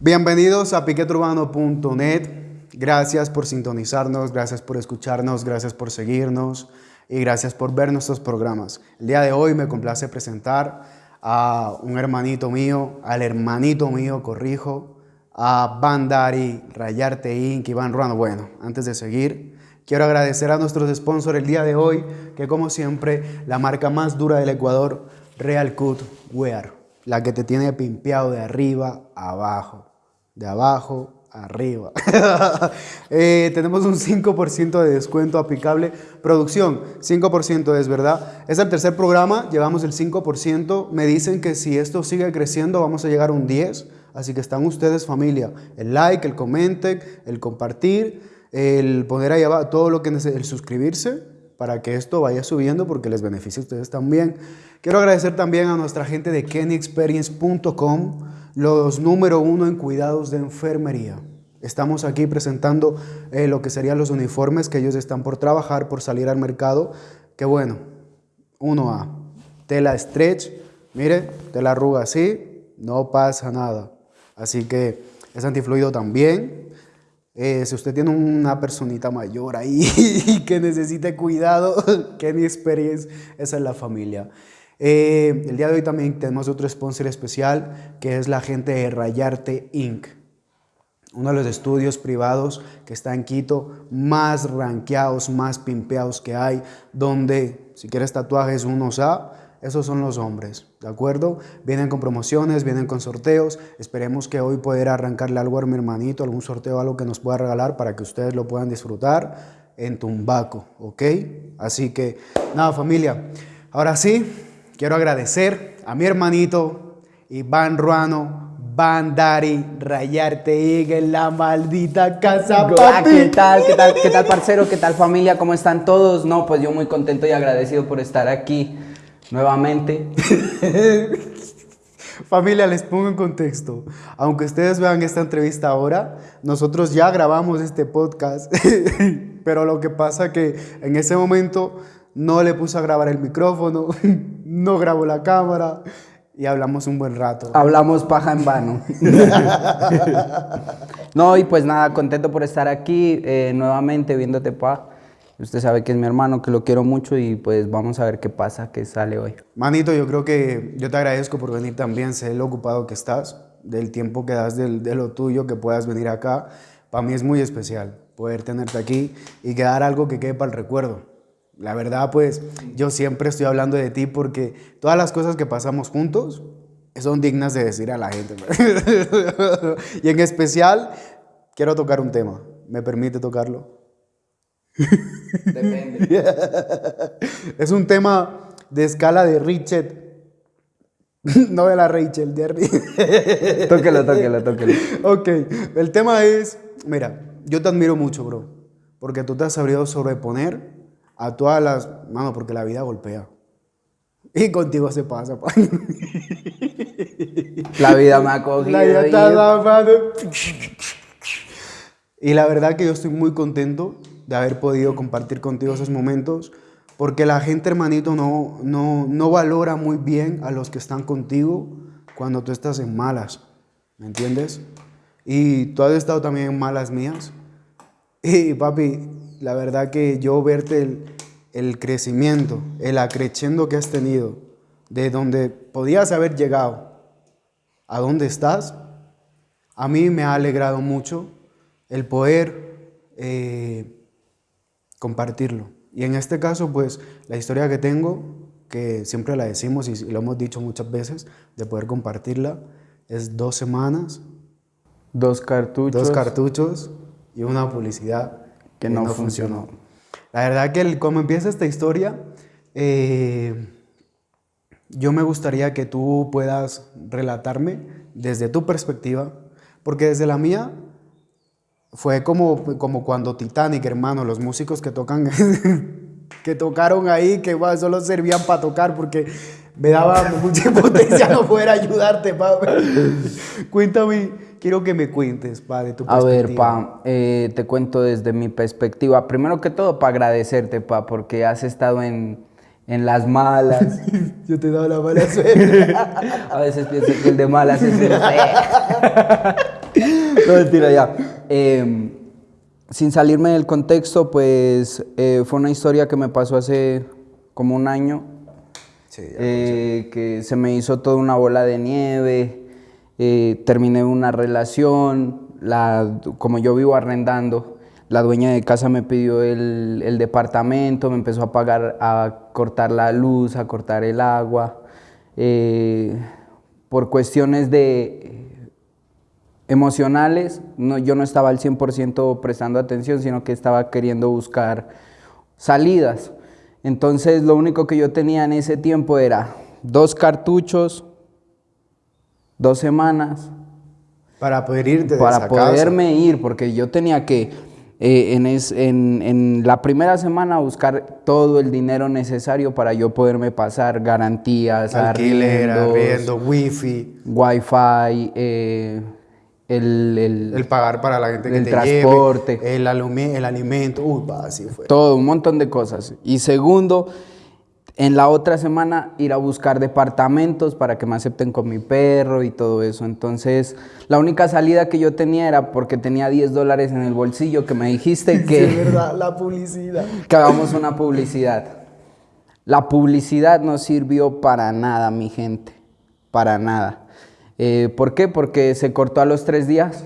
Bienvenidos a piqueturbano.net. Gracias por sintonizarnos, gracias por escucharnos, gracias por seguirnos y gracias por ver nuestros programas. El día de hoy me complace presentar a un hermanito mío, al hermanito mío, corrijo, a Bandari, Rayarte Inc. Iván Ruano. Bueno, antes de seguir, quiero agradecer a nuestros sponsors el día de hoy, que como siempre, la marca más dura del Ecuador, Real Cut Wear, la que te tiene pimpeado de arriba a abajo, de abajo arriba. Eh, tenemos un 5% de descuento aplicable. Producción, 5% es verdad. Es el tercer programa, llevamos el 5%. Me dicen que si esto sigue creciendo vamos a llegar a un 10%. Así que están ustedes familia. El like, el comenten, el compartir, el poner ahí abajo todo lo que el suscribirse para que esto vaya subiendo porque les beneficia a ustedes también. Quiero agradecer también a nuestra gente de kennyexperience.com los número uno en cuidados de enfermería. Estamos aquí presentando eh, lo que serían los uniformes que ellos están por trabajar, por salir al mercado. Que bueno, uno a tela stretch, mire, tela arruga así, no pasa nada. Así que es antifluido también. Eh, si usted tiene una personita mayor ahí que necesite cuidado, que mi experiencia, esa es la familia. Eh, el día de hoy también tenemos otro sponsor especial que es la gente de Rayarte Inc. Uno de los estudios privados que está en Quito, más ranqueados, más pimpeados que hay, donde si quieres tatuajes unos A, esos son los hombres, ¿de acuerdo? Vienen con promociones, vienen con sorteos. Esperemos que hoy pueda arrancarle algo a mi hermanito, algún sorteo, algo que nos pueda regalar para que ustedes lo puedan disfrutar en Tumbaco, ¿ok? Así que, nada, familia. Ahora sí, Quiero agradecer a mi hermanito Iván Ruano, Bandari, Rayarte en la maldita casa, papi. ¿Qué tal, qué tal, qué tal, parcero? ¿Qué tal, familia? ¿Cómo están todos? No, pues yo muy contento y agradecido por estar aquí nuevamente. Familia, les pongo en contexto. Aunque ustedes vean esta entrevista ahora, nosotros ya grabamos este podcast, pero lo que pasa que en ese momento no le puse a grabar el micrófono, no grabo la cámara y hablamos un buen rato. Hablamos paja en vano. no, y pues nada, contento por estar aquí eh, nuevamente viéndote, pa. Usted sabe que es mi hermano, que lo quiero mucho y pues vamos a ver qué pasa, qué sale hoy. Manito, yo creo que yo te agradezco por venir también, sé lo ocupado que estás, del tiempo que das de lo tuyo, que puedas venir acá. Para mí es muy especial poder tenerte aquí y quedar algo que quede para el recuerdo. La verdad, pues yo siempre estoy hablando de ti porque todas las cosas que pasamos juntos son dignas de decir a la gente. y en especial, quiero tocar un tema. ¿Me permite tocarlo? Depende. es un tema de escala de Richard. No de la Rachel, de Tóquelo, tóquelo, tóquelo. Ok, el tema es, mira, yo te admiro mucho, bro, porque tú te has sabido sobreponer a todas las... Mano, porque la vida golpea. Y contigo se pasa, La vida me ha cogido. La vida está Y la verdad que yo estoy muy contento de haber podido compartir contigo esos momentos, porque la gente, hermanito, no, no, no valora muy bien a los que están contigo cuando tú estás en malas, ¿me entiendes? Y tú has estado también en malas mías. Y papi, la verdad que yo verte el, crecimiento, el acreciendo que has tenido, de donde podías haber llegado a donde estás, a mí me ha alegrado mucho el poder eh, compartirlo. Y en este caso, pues, la historia que tengo, que siempre la decimos y lo hemos dicho muchas veces, de poder compartirla, es dos semanas. Dos cartuchos. Dos cartuchos y una publicidad que no, funcionó. La verdad que como empieza esta historia, eh, yo me gustaría que tú puedas relatarme desde tu perspectiva, porque desde la mía fue como, como cuando Titanic, hermano, los músicos que tocan, que tocaron ahí, que solo servían para tocar, porque me daba mucha impotencia no poder ayudarte, pa. Cuéntame quiero que me cuentes, pa, de tu perspectiva. A ver, pa, eh, te cuento desde mi perspectiva. Primero que todo, para agradecerte, pa, porque has estado en, en las malas. Yo te he dado la mala suerte. A veces pienso que el de malas es usted. no, mentira, ya. Eh, sin salirme del contexto, pues eh, fue una historia que me pasó hace como un año. Sí, ya eh, que se me hizo toda una bola de nieve. eh, terminé una relación. La, como yo vivo arrendando, la dueña de casa me pidió el, el departamento, me empezó a pagar, a cortar la luz, a cortar el agua. eh, por cuestiones de emocionales, no, yo no estaba al 100% prestando atención, sino que estaba queriendo buscar salidas. Entonces lo único que yo tenía en ese tiempo era dos cartuchos, dos semanas, Para poder irte de para casa. poderme ir, porque yo tenía que eh, en, es- en- en la primera semana buscar todo el dinero necesario para yo poderme pasar garantías, Alquiler, arriendo, wifi, wifi, eh, el, el- el pagar para la gente que El te transporte. lleve, el, alumi- el alimento. Uy, va, así fue. todo, un montón de cosas. Y segundo, en la otra semana ir a buscar departamentos para que me acepten con mi perro y todo eso. Entonces, la única salida que yo tenía era porque tenía 10 dólares en el bolsillo que me dijiste Sí, que... es verdad, la publicidad. que hagamos una publicidad. La publicidad no sirvió para nada, mi gente. Para nada. Eh, ¿Por qué? Porque se cortó a los tres días.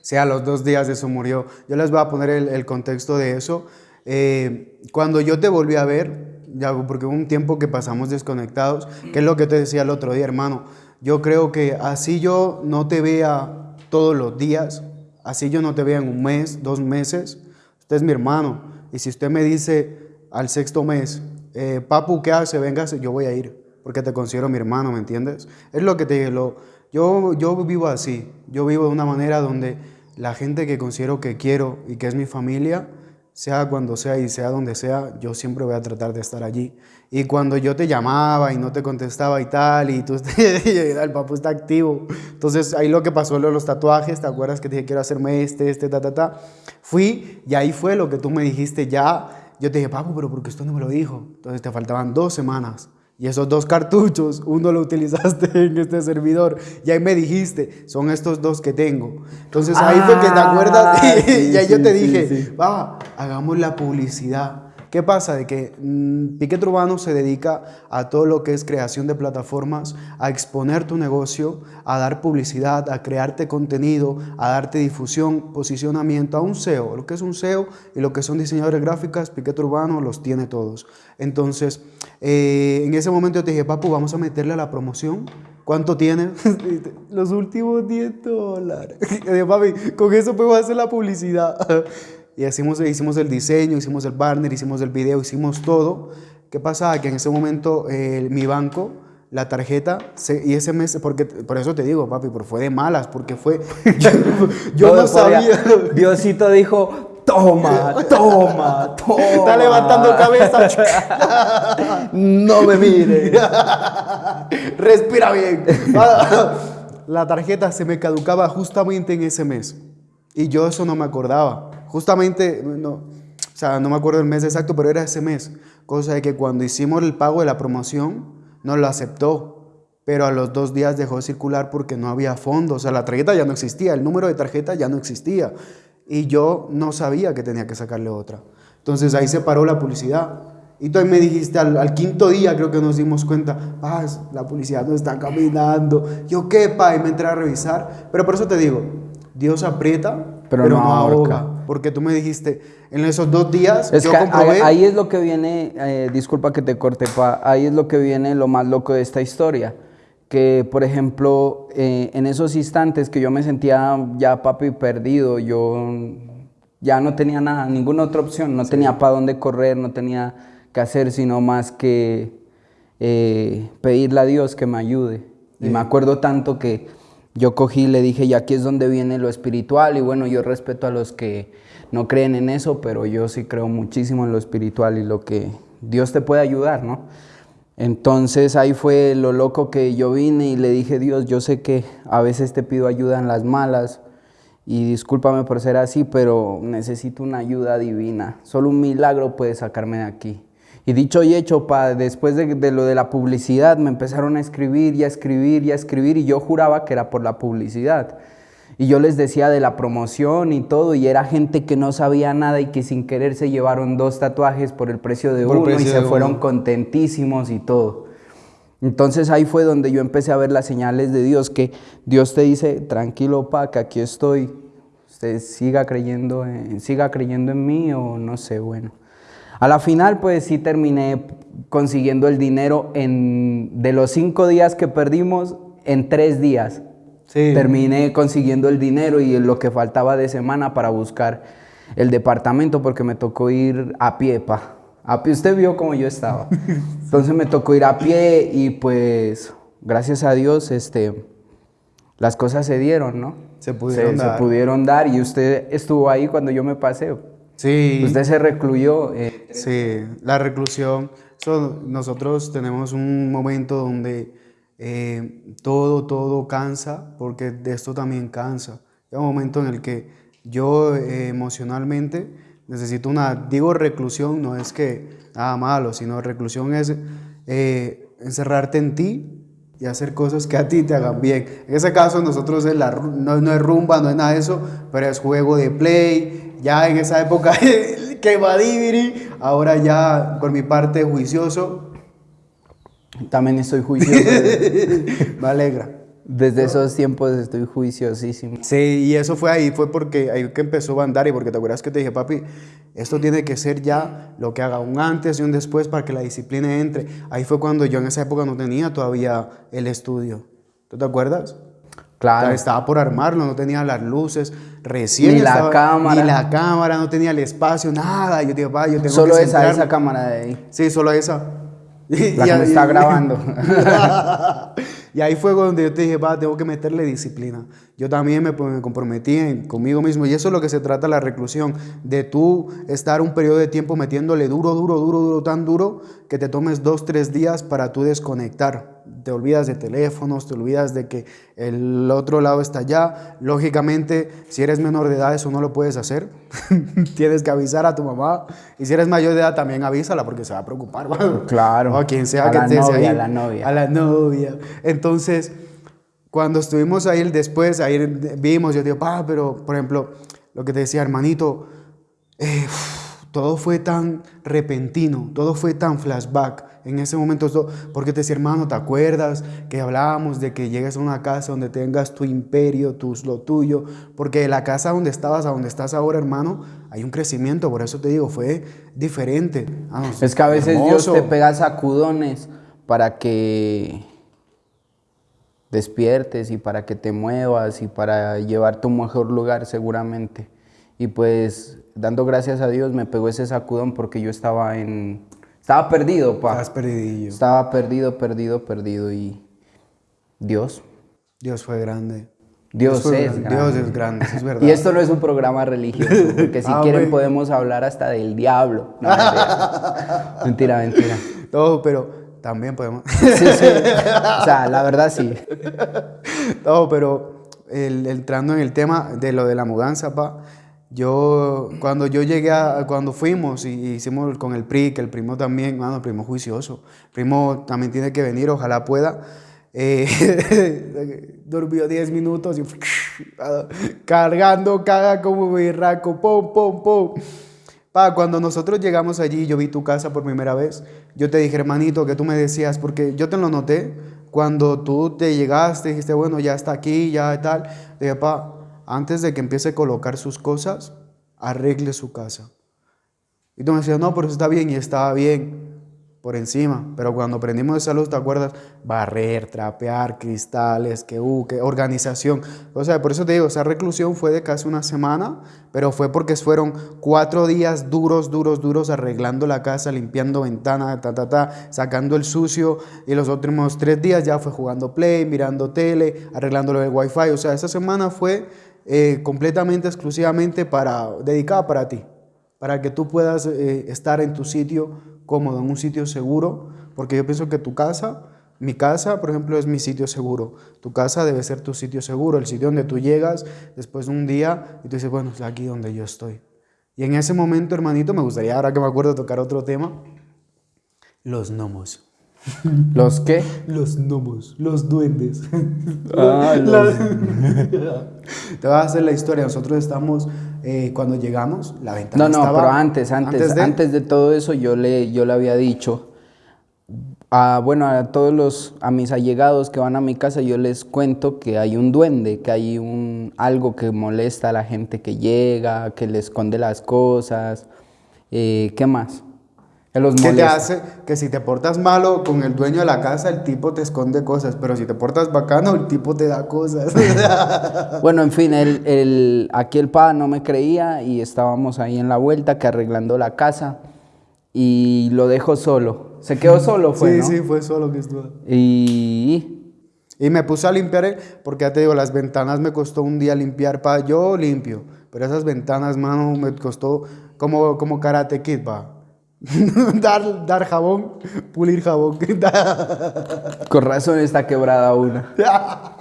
Sí, a los dos días de eso murió. Yo les voy a poner el, contexto de eso. Eh, cuando yo te volví a ver, ya, porque hubo un tiempo que pasamos desconectados, que es lo que te decía el otro día, hermano. Yo creo que así yo no te vea todos los días, así yo no te vea en un mes, dos meses, usted es mi hermano. Y si usted me dice al sexto mes, eh, Papu, ¿qué hace? Véngase, yo voy a ir, porque te considero mi hermano, ¿me entiendes? Es lo que te digo. Yo, yo vivo así, yo vivo de una manera donde la gente que considero que quiero y que es mi familia, sea cuando sea y sea donde sea, yo siempre voy a tratar de estar allí. Y cuando yo te llamaba y no te contestaba y tal, y tú, el papu está activo. Entonces ahí lo que pasó, lo de los tatuajes, ¿te acuerdas que te dije quiero hacerme este, este, ta, ta, ta? Fui y ahí fue lo que tú me dijiste ya. Yo te dije, papu, pero ¿por qué usted no me lo dijo? Entonces te faltaban dos semanas. Y esos dos cartuchos, uno lo utilizaste en este servidor. Y ahí me dijiste, son estos dos que tengo. Entonces ahí fue que te acuerdas. Ah, y sí, ahí yo sí, te sí, dije, va, hagamos la publicidad. ¿Qué pasa? De que mm, Piquet Urbano se dedica a todo lo que es creación de plataformas, a exponer tu negocio, a dar publicidad, a crearte contenido, a darte difusión, posicionamiento, a un SEO. Lo que es un SEO y lo que son diseñadores gráficas, Piquet Urbano los tiene todos. Entonces, eh, en ese momento yo te dije, papu, vamos a meterle a la promoción. ¿Cuánto tienes? Los últimos 10 dólares. Papi, con eso podemos hacer la publicidad. Y hicimos, hicimos el diseño, hicimos el banner, hicimos el video, hicimos todo. ¿Qué pasaba? Que en ese momento eh, mi banco, la tarjeta, se- y ese mes, porque por eso te digo, papi, pero fue de malas, porque fue. Yo, yo no podía- sabía. Diosito dijo, toma, toma, toma. Está levantando cabeza. No me mire. Respira bien. La tarjeta se me caducaba justamente en ese mes. Y yo eso no me acordaba. Justamente, no, o sea, no me acuerdo el mes exacto, pero era ese mes. Cosa de que cuando hicimos el pago de la promoción, no lo aceptó. Pero a los dos días dejó de circular porque no había fondos. O sea, la tarjeta ya no existía, el número de tarjeta ya no existía. Y yo no sabía que tenía que sacarle otra. Entonces ahí se paró la publicidad. Y tú ahí me dijiste al, al quinto día, creo que nos dimos cuenta, Paz, la publicidad no está caminando. Yo qué, pa, y me entré a revisar. Pero por eso te digo, Dios aprieta, pero, Pero no, ahorca. Porque tú me dijiste, en esos dos días Es yo que comprobé. ahí, ahí es lo que viene, eh, disculpa que te corte, pa, ahí es lo que viene lo más loco de esta historia. Que, por ejemplo, eh, en esos instantes que yo me sentía ya papi perdido, yo ya no tenía nada, ninguna otra opción, no tenía para dónde correr, no tenía que hacer sino más que eh, pedirle a Dios que me ayude. Y me acuerdo tanto que yo cogí y le dije, y aquí es donde viene lo espiritual, y bueno, yo respeto a los que no creen en eso, pero yo sí creo muchísimo en lo espiritual y lo que Dios te puede ayudar, ¿no? Entonces ahí fue lo loco que yo vine y le dije, Dios, yo sé que a veces te pido ayuda en las malas y discúlpame por ser así, pero necesito una ayuda divina. Solo un milagro puede sacarme de aquí. Y dicho y hecho, pa, después de, de, lo de la publicidad, me empezaron a escribir y a escribir y a escribir y yo juraba que era por la publicidad. Y yo les decía de la promoción y todo, y era gente que no sabía nada y que sin querer se llevaron dos tatuajes por el precio de uno y se fueron contentísimos y todo. Entonces ahí fue donde yo empecé a ver las señales de Dios, que Dios te dice, tranquilo, pa, que aquí estoy, usted siga creyendo, en, siga creyendo en mí o no sé, bueno. A la final, pues sí terminé consiguiendo el dinero en, de los cinco días que perdimos, en tres días. Terminé consiguiendo el dinero y lo que faltaba de semana para buscar el departamento porque me tocó ir a pie, pa. A pie, usted vio cómo yo estaba. Entonces me tocó ir a pie y pues gracias a Dios este, las cosas se dieron, ¿no? Se pudieron dar. Se pudieron dar y usted estuvo ahí cuando yo me pasé. Sí. Usted se recluyó. Eh, sí, la reclusión. nosotros tenemos un momento donde eh, todo, todo cansa, porque de esto también cansa. Hay un momento en el que yo eh, emocionalmente necesito una, digo reclusión, no es que nada malo, sino reclusión es eh, encerrarte en ti y hacer cosas que a ti te hagan bien. En ese caso nosotros es la, no, no, es rumba, no es nada de eso, pero es juego de play. Ya en esa época que va ahora ya por mi parte juicioso, también estoy juicioso. Me alegra. Desde esos tiempos estoy juiciosísimo. Sí, y eso fue ahí, fue porque ahí que empezó a andar y porque te acuerdas que te dije, papi, esto tiene que ser ya lo que haga un antes y un después para que la disciplina entre. Ahí fue cuando yo en esa época no tenía todavía el estudio. ¿Tú te acuerdas? Claro. estaba por armarlo, no tenía las luces, recién. Ni la cámara. Ni la cámara, no tenía el espacio, nada. Yo papá, yo tengo solo que esa, esa cámara de ahí. Sí, solo esa. La que me está grabando. y ahí fue donde yo te dije, va, tengo que meterle disciplina. Yo también me, me comprometí conmigo mismo. Y eso es lo que se trata la reclusión. De tú estar un periodo de tiempo metiéndole duro, duro, duro, duro, tan duro que te tomes dos, tres días para tú desconectar te olvidas de teléfonos, te olvidas de que el otro lado está allá. Lógicamente, si eres menor de edad, eso no lo puedes hacer. Tienes que avisar a tu mamá. Y si eres mayor de edad, también avísala porque se va a preocupar. Claro. O a quien sea a que la estés novia, ahí. A la novia. A la novia. Entonces, cuando estuvimos ahí después, ahí vimos, yo digo, pa, pero por ejemplo, lo que te decía, hermanito, eh, todo fue tan repentino, todo fue tan flashback en ese momento, porque te decía, hermano, ¿te acuerdas que hablábamos de que llegues a una casa donde tengas tu imperio, tu, lo tuyo? Porque la casa donde estabas a donde estás ahora, hermano, hay un crecimiento, por eso te digo, fue diferente. Ah, es que a veces Dios te pega sacudones para que despiertes y para que te muevas y para llevarte a un mejor lugar seguramente. Y pues dando gracias a Dios me pegó ese sacudón porque yo estaba en estaba perdido, pa. Estabas perdidillo. Estaba perdido, perdido, perdido y Dios. Dios fue grande. Dios, es grande. Dios es grande, es verdad. Y esto no es un programa religioso, porque si ah, quieren podemos hablar hasta del diablo. No, mentira. mentira, mentira. Todo, pero también podemos. sí, sí. O sea, la verdad sí. Todo, pero el, entrando en el tema de lo de la mudanza, pa, yo, cuando yo llegué a, cuando fuimos y hicimos con el PRI, que el primo también, mano, el primo juicioso, el primo también tiene que venir, ojalá pueda. Eh, durmió 10 minutos y cargando, caga como birraco, pum, pum, pum. Pa, cuando nosotros llegamos allí, yo vi tu casa por primera vez, yo te dije, hermanito, que tú me decías, porque yo te lo noté, cuando tú te llegaste, dijiste, bueno, ya está aquí, ya tal, dije, pa, antes de que empiece a colocar sus cosas, arregle su casa. Y tú me decías, no, pero está bien y estaba bien por encima. Pero cuando aprendimos esa luz, ¿te acuerdas? Barrer, trapear, cristales, que, uh, que organización. O sea, por eso te digo, esa reclusión fue de casi una semana, pero fue porque fueron cuatro días duros, duros, duros, arreglando la casa, limpiando ventanas, ta, ta, ta, sacando el sucio. Y los últimos tres días ya fue jugando play, mirando tele, arreglándolo el wifi. O sea, esa semana fue eh, completamente, exclusivamente para, dedicada para ti, para que tú puedas eh, estar en tu sitio cómodo, en un sitio seguro, porque yo pienso que tu casa, mi casa, por ejemplo, es mi sitio seguro. Tu casa debe ser tu sitio seguro, el sitio donde tú llegas después de un día y tú dices, bueno, es aquí donde yo estoy. Y en ese momento, hermanito, me gustaría, ahora que me acuerdo, tocar otro tema. Los gnomos. ¿Los qué? Los gnomos, los duendes. Ah, los- Te voy a hacer la historia. Nosotros estamos, eh, cuando llegamos, la ventana No, no, estaba- pero antes, antes, antes de- de... todo eso yo le, yo le había dicho, a, bueno, a todos los, a mis allegados que van a mi casa, yo les cuento que hay un duende, que hay un, algo que molesta a la gente que llega, que le esconde las cosas, eh, ¿qué más? Que los ¿Qué te hace? Que si te portas malo con el dueño de la casa, el tipo te esconde cosas, pero si te portas bacano, el tipo te da cosas. Bueno, en fin, el, el- aquí el pa no me creía y estábamos ahí en la vuelta que arreglando la casa y lo dejó solo. Se quedó solo, fue, sí, ¿no? sí, fue solo que estuvo. Y Y me puse a limpiar, porque ya te digo, las ventanas me costó un día limpiar, pa. Yo limpio, pero esas ventanas, mano, me costó como, como karate kid, pa. dar, dar jabón, pulir jabón. con razón está quebrada una.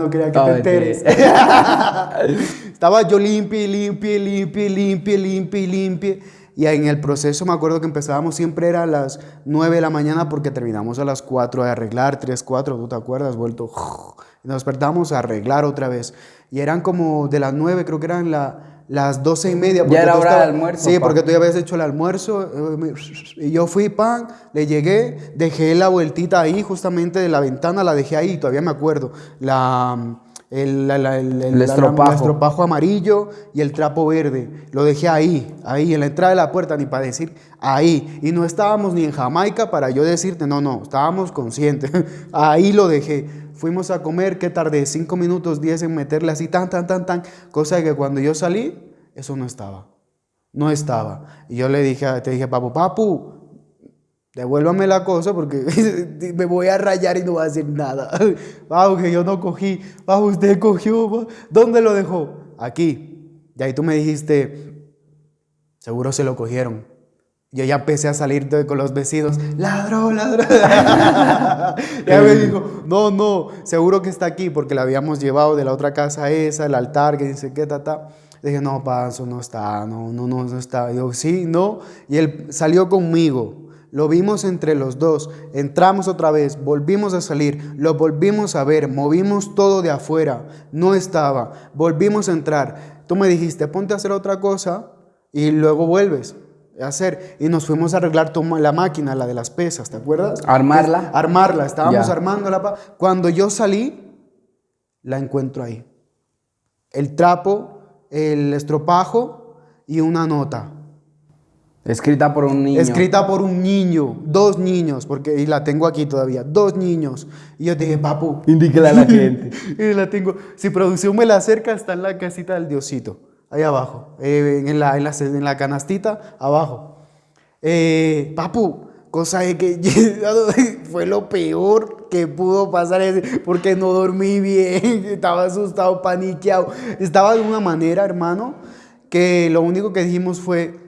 No quería que No, te enteres. Estaba yo limpie, limpie, limpie, limpie, limpie, limpie. Y en el proceso me acuerdo que empezábamos siempre era a las 9 de la mañana porque terminamos a las 4 de arreglar, 3, 4, ¿tú te acuerdas? Vuelto. Nos despertamos a arreglar otra vez. Y eran como de las 9, creo que eran la- las 12 y media. porque era tú hora de almuerzo, Sí, porque tú ya habías hecho el almuerzo. eh, Y yo fui, pan, le llegué, dejé la vueltita ahí, justamente de la ventana, la dejé ahí, todavía me acuerdo. La, el, la- la- el- El estropajo. el estropajo amarillo y el trapo verde. Lo dejé ahí, ahí, en la entrada de la puerta, ni para decir ahí. Y no estábamos ni en Jamaica para yo decirte, no, no, estábamos conscientes. ahí lo dejé. Fuimos a comer, ¿qué tardé? Cinco minutos, diez en meterle así, tan, tan, tan, tan. Cosa que cuando yo salí, eso no estaba. No estaba. Y yo le dije, te dije, papu, papu, devuélvame la cosa porque me voy a rayar y no voy a hacer nada. Bajo que yo no cogí. Bajo usted cogió. ¿Dónde lo dejó? Aquí. Y ahí tú me dijiste, seguro se lo cogieron. Yo ya empecé a salir de- con los vecinos, ladrón, ladrón. ya me dijo, no, no, seguro que está aquí porque la habíamos llevado de la otra casa esa, el altar, que dice que ta, ta. Dije, no, pa, eso no está, no, no, no, no está. Yo, sí, no. Y él salió conmigo. Lo vimos entre los dos. Entramos otra vez, volvimos a salir, lo volvimos a ver, movimos todo de afuera. No estaba. Volvimos a entrar. Tú me dijiste, ponte a hacer otra cosa y luego vuelves hacer. Y nos fuimos a arreglar la máquina, la de las pesas, ¿te acuerdas? Armarla. Armarla, estábamos Ya. armándola. Cuando yo salí, la encuentro ahí. El trapo, el estropajo y una nota. Escrita por un niño. Escrita por un niño, dos niños, porque y la tengo aquí todavía, dos niños. Y yo dije, papu, Indíquela a la gente. y la tengo. Si producción me la acerca, está en la casita del Diosito, ahí abajo, eh, en, la, en, la, en la canastita, abajo. Eh, papu, cosa de que fue lo peor que pudo pasar, porque no dormí bien, estaba asustado, paniqueado. Estaba de una manera, hermano, que lo único que dijimos fue,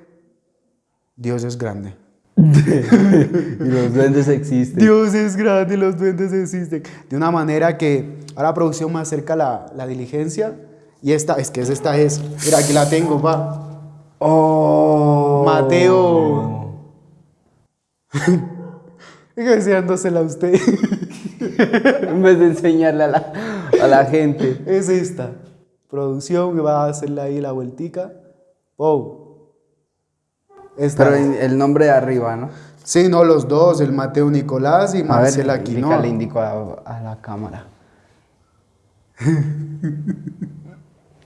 Dios es grande. y los duendes existen. Dios es grande, los duendes existen. De una manera que ahora producción me acerca la, la diligencia. Y esta, es que es esta es. Mira, aquí la tengo, pa. Oh. Mateo. Enseñándosela a usted. En vez de enseñarle a la, a la gente. es esta. Producción me va a hacerle ahí la vueltica. Oh. Esta. Pero el nombre de arriba, ¿no? Sí, no, los dos, el Mateo Nicolás y Marcela Quinoa. indícale, indico a, a la cámara.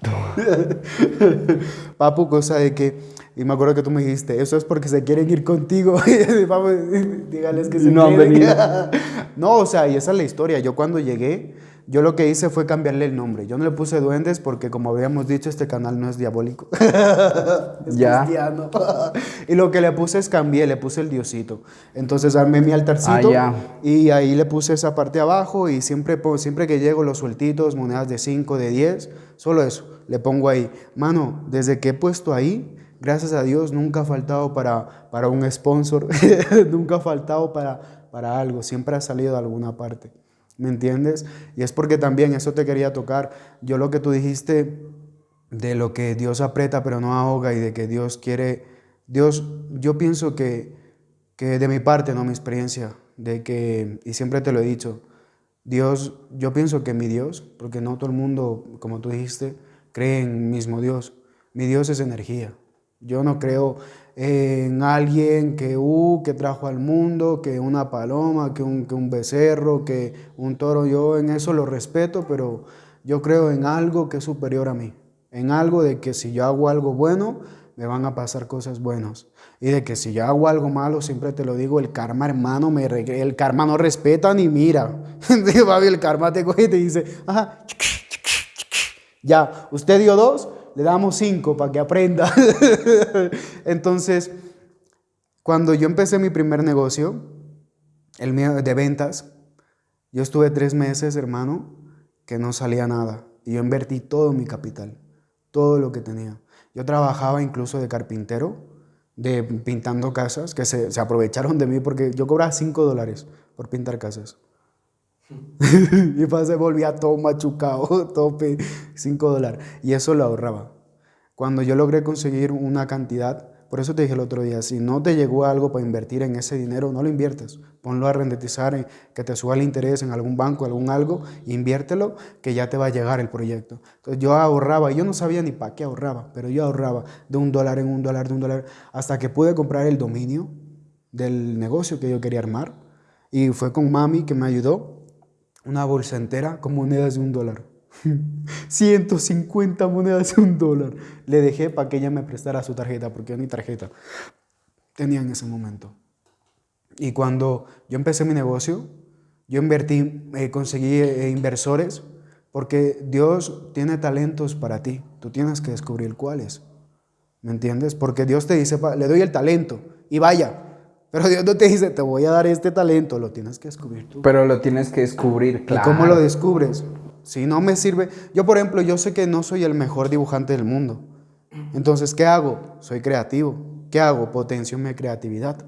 Papu, cosa de que, y me acuerdo que tú me dijiste, eso es porque se quieren ir contigo. Papu, dígales que se No han venido. no, o sea, y esa es la historia. Yo cuando llegué, yo lo que hice fue cambiarle el nombre. Yo no le puse duendes porque, como habíamos dicho, este canal no es diabólico. es Ya. cristiano. y lo que le puse es cambié, le puse el diosito. Entonces armé mi altarcito Ah, ya. y ahí le puse esa parte abajo y siempre, po- siempre que llego los sueltitos, monedas de 5, de 10, solo eso, le pongo ahí. Mano, desde que he puesto ahí, gracias a Dios, nunca ha faltado para, para un sponsor, nunca ha faltado para, para algo, siempre ha salido de alguna parte. ¿Me entiendes? Y es porque también eso te quería tocar. Yo lo que tú dijiste de lo que Dios aprieta pero no ahoga y de que Dios quiere, Dios, yo pienso que que de mi parte, no mi experiencia, de que, y siempre te lo he dicho, Dios, yo pienso que mi Dios, porque no todo el mundo, como tú dijiste, cree en mismo Dios. Mi Dios es energía. Yo no creo en alguien que, uh, que trajo al mundo, que una paloma, que un, que un becerro, que un toro. Yo en eso lo respeto, pero yo creo en algo que es superior a mí. En algo de que si yo hago algo bueno, me van a pasar cosas buenas. Y de que si yo hago algo malo, siempre te lo digo, el karma, hermano, me el karma no respeta ni mira. el karma te coge y te dice, ajá, ya, usted dio dos, le damos cinco para que aprenda. Entonces, cuando yo empecé mi primer negocio, el mío de ventas, yo estuve tres meses, hermano, que no salía nada. Y yo invertí todo mi capital, todo lo que tenía. Yo trabajaba incluso de carpintero, de pintando casas, que se, aprovecharon de mí porque yo cobraba cinco dólares por pintar casas. y se volvía todo machucado, tope, 5 dólares. Y eso lo ahorraba. Cuando yo logré conseguir una cantidad, por eso te dije el otro día, si no te llegó algo para invertir en ese dinero, no lo inviertas. Ponlo a rendetizar, que te suba el interés en algún banco, algún algo, inviértelo, que ya te va a llegar el proyecto. Entonces yo ahorraba, yo no sabía ni para qué ahorraba, pero yo ahorraba de un dólar en un dólar, de un dólar, hasta que pude comprar el dominio del negocio que yo quería armar. Y fue con mami que me ayudó una bolsa entera con monedas de un dólar. 150 monedas de un dólar. Le dejé para que ella me prestara su tarjeta, porque yo ni tarjeta tenía en ese momento. Y cuando yo empecé mi negocio, yo invertí, eh, conseguí eh, inversores, porque Dios tiene talentos para ti. Tú tienes que descubrir cuáles. ¿Me entiendes? Porque Dios te dice, le doy el talento y vaya, pero Dios no te dice, te voy a dar este talento, lo tienes que descubrir tú. Pero lo tienes que descubrir, claro. ¿Y cómo lo descubres? Si no me sirve, yo por ejemplo, yo sé que no soy el mejor dibujante del mundo. Entonces, ¿qué hago? Soy creativo. ¿Qué hago? Potencio mi creatividad.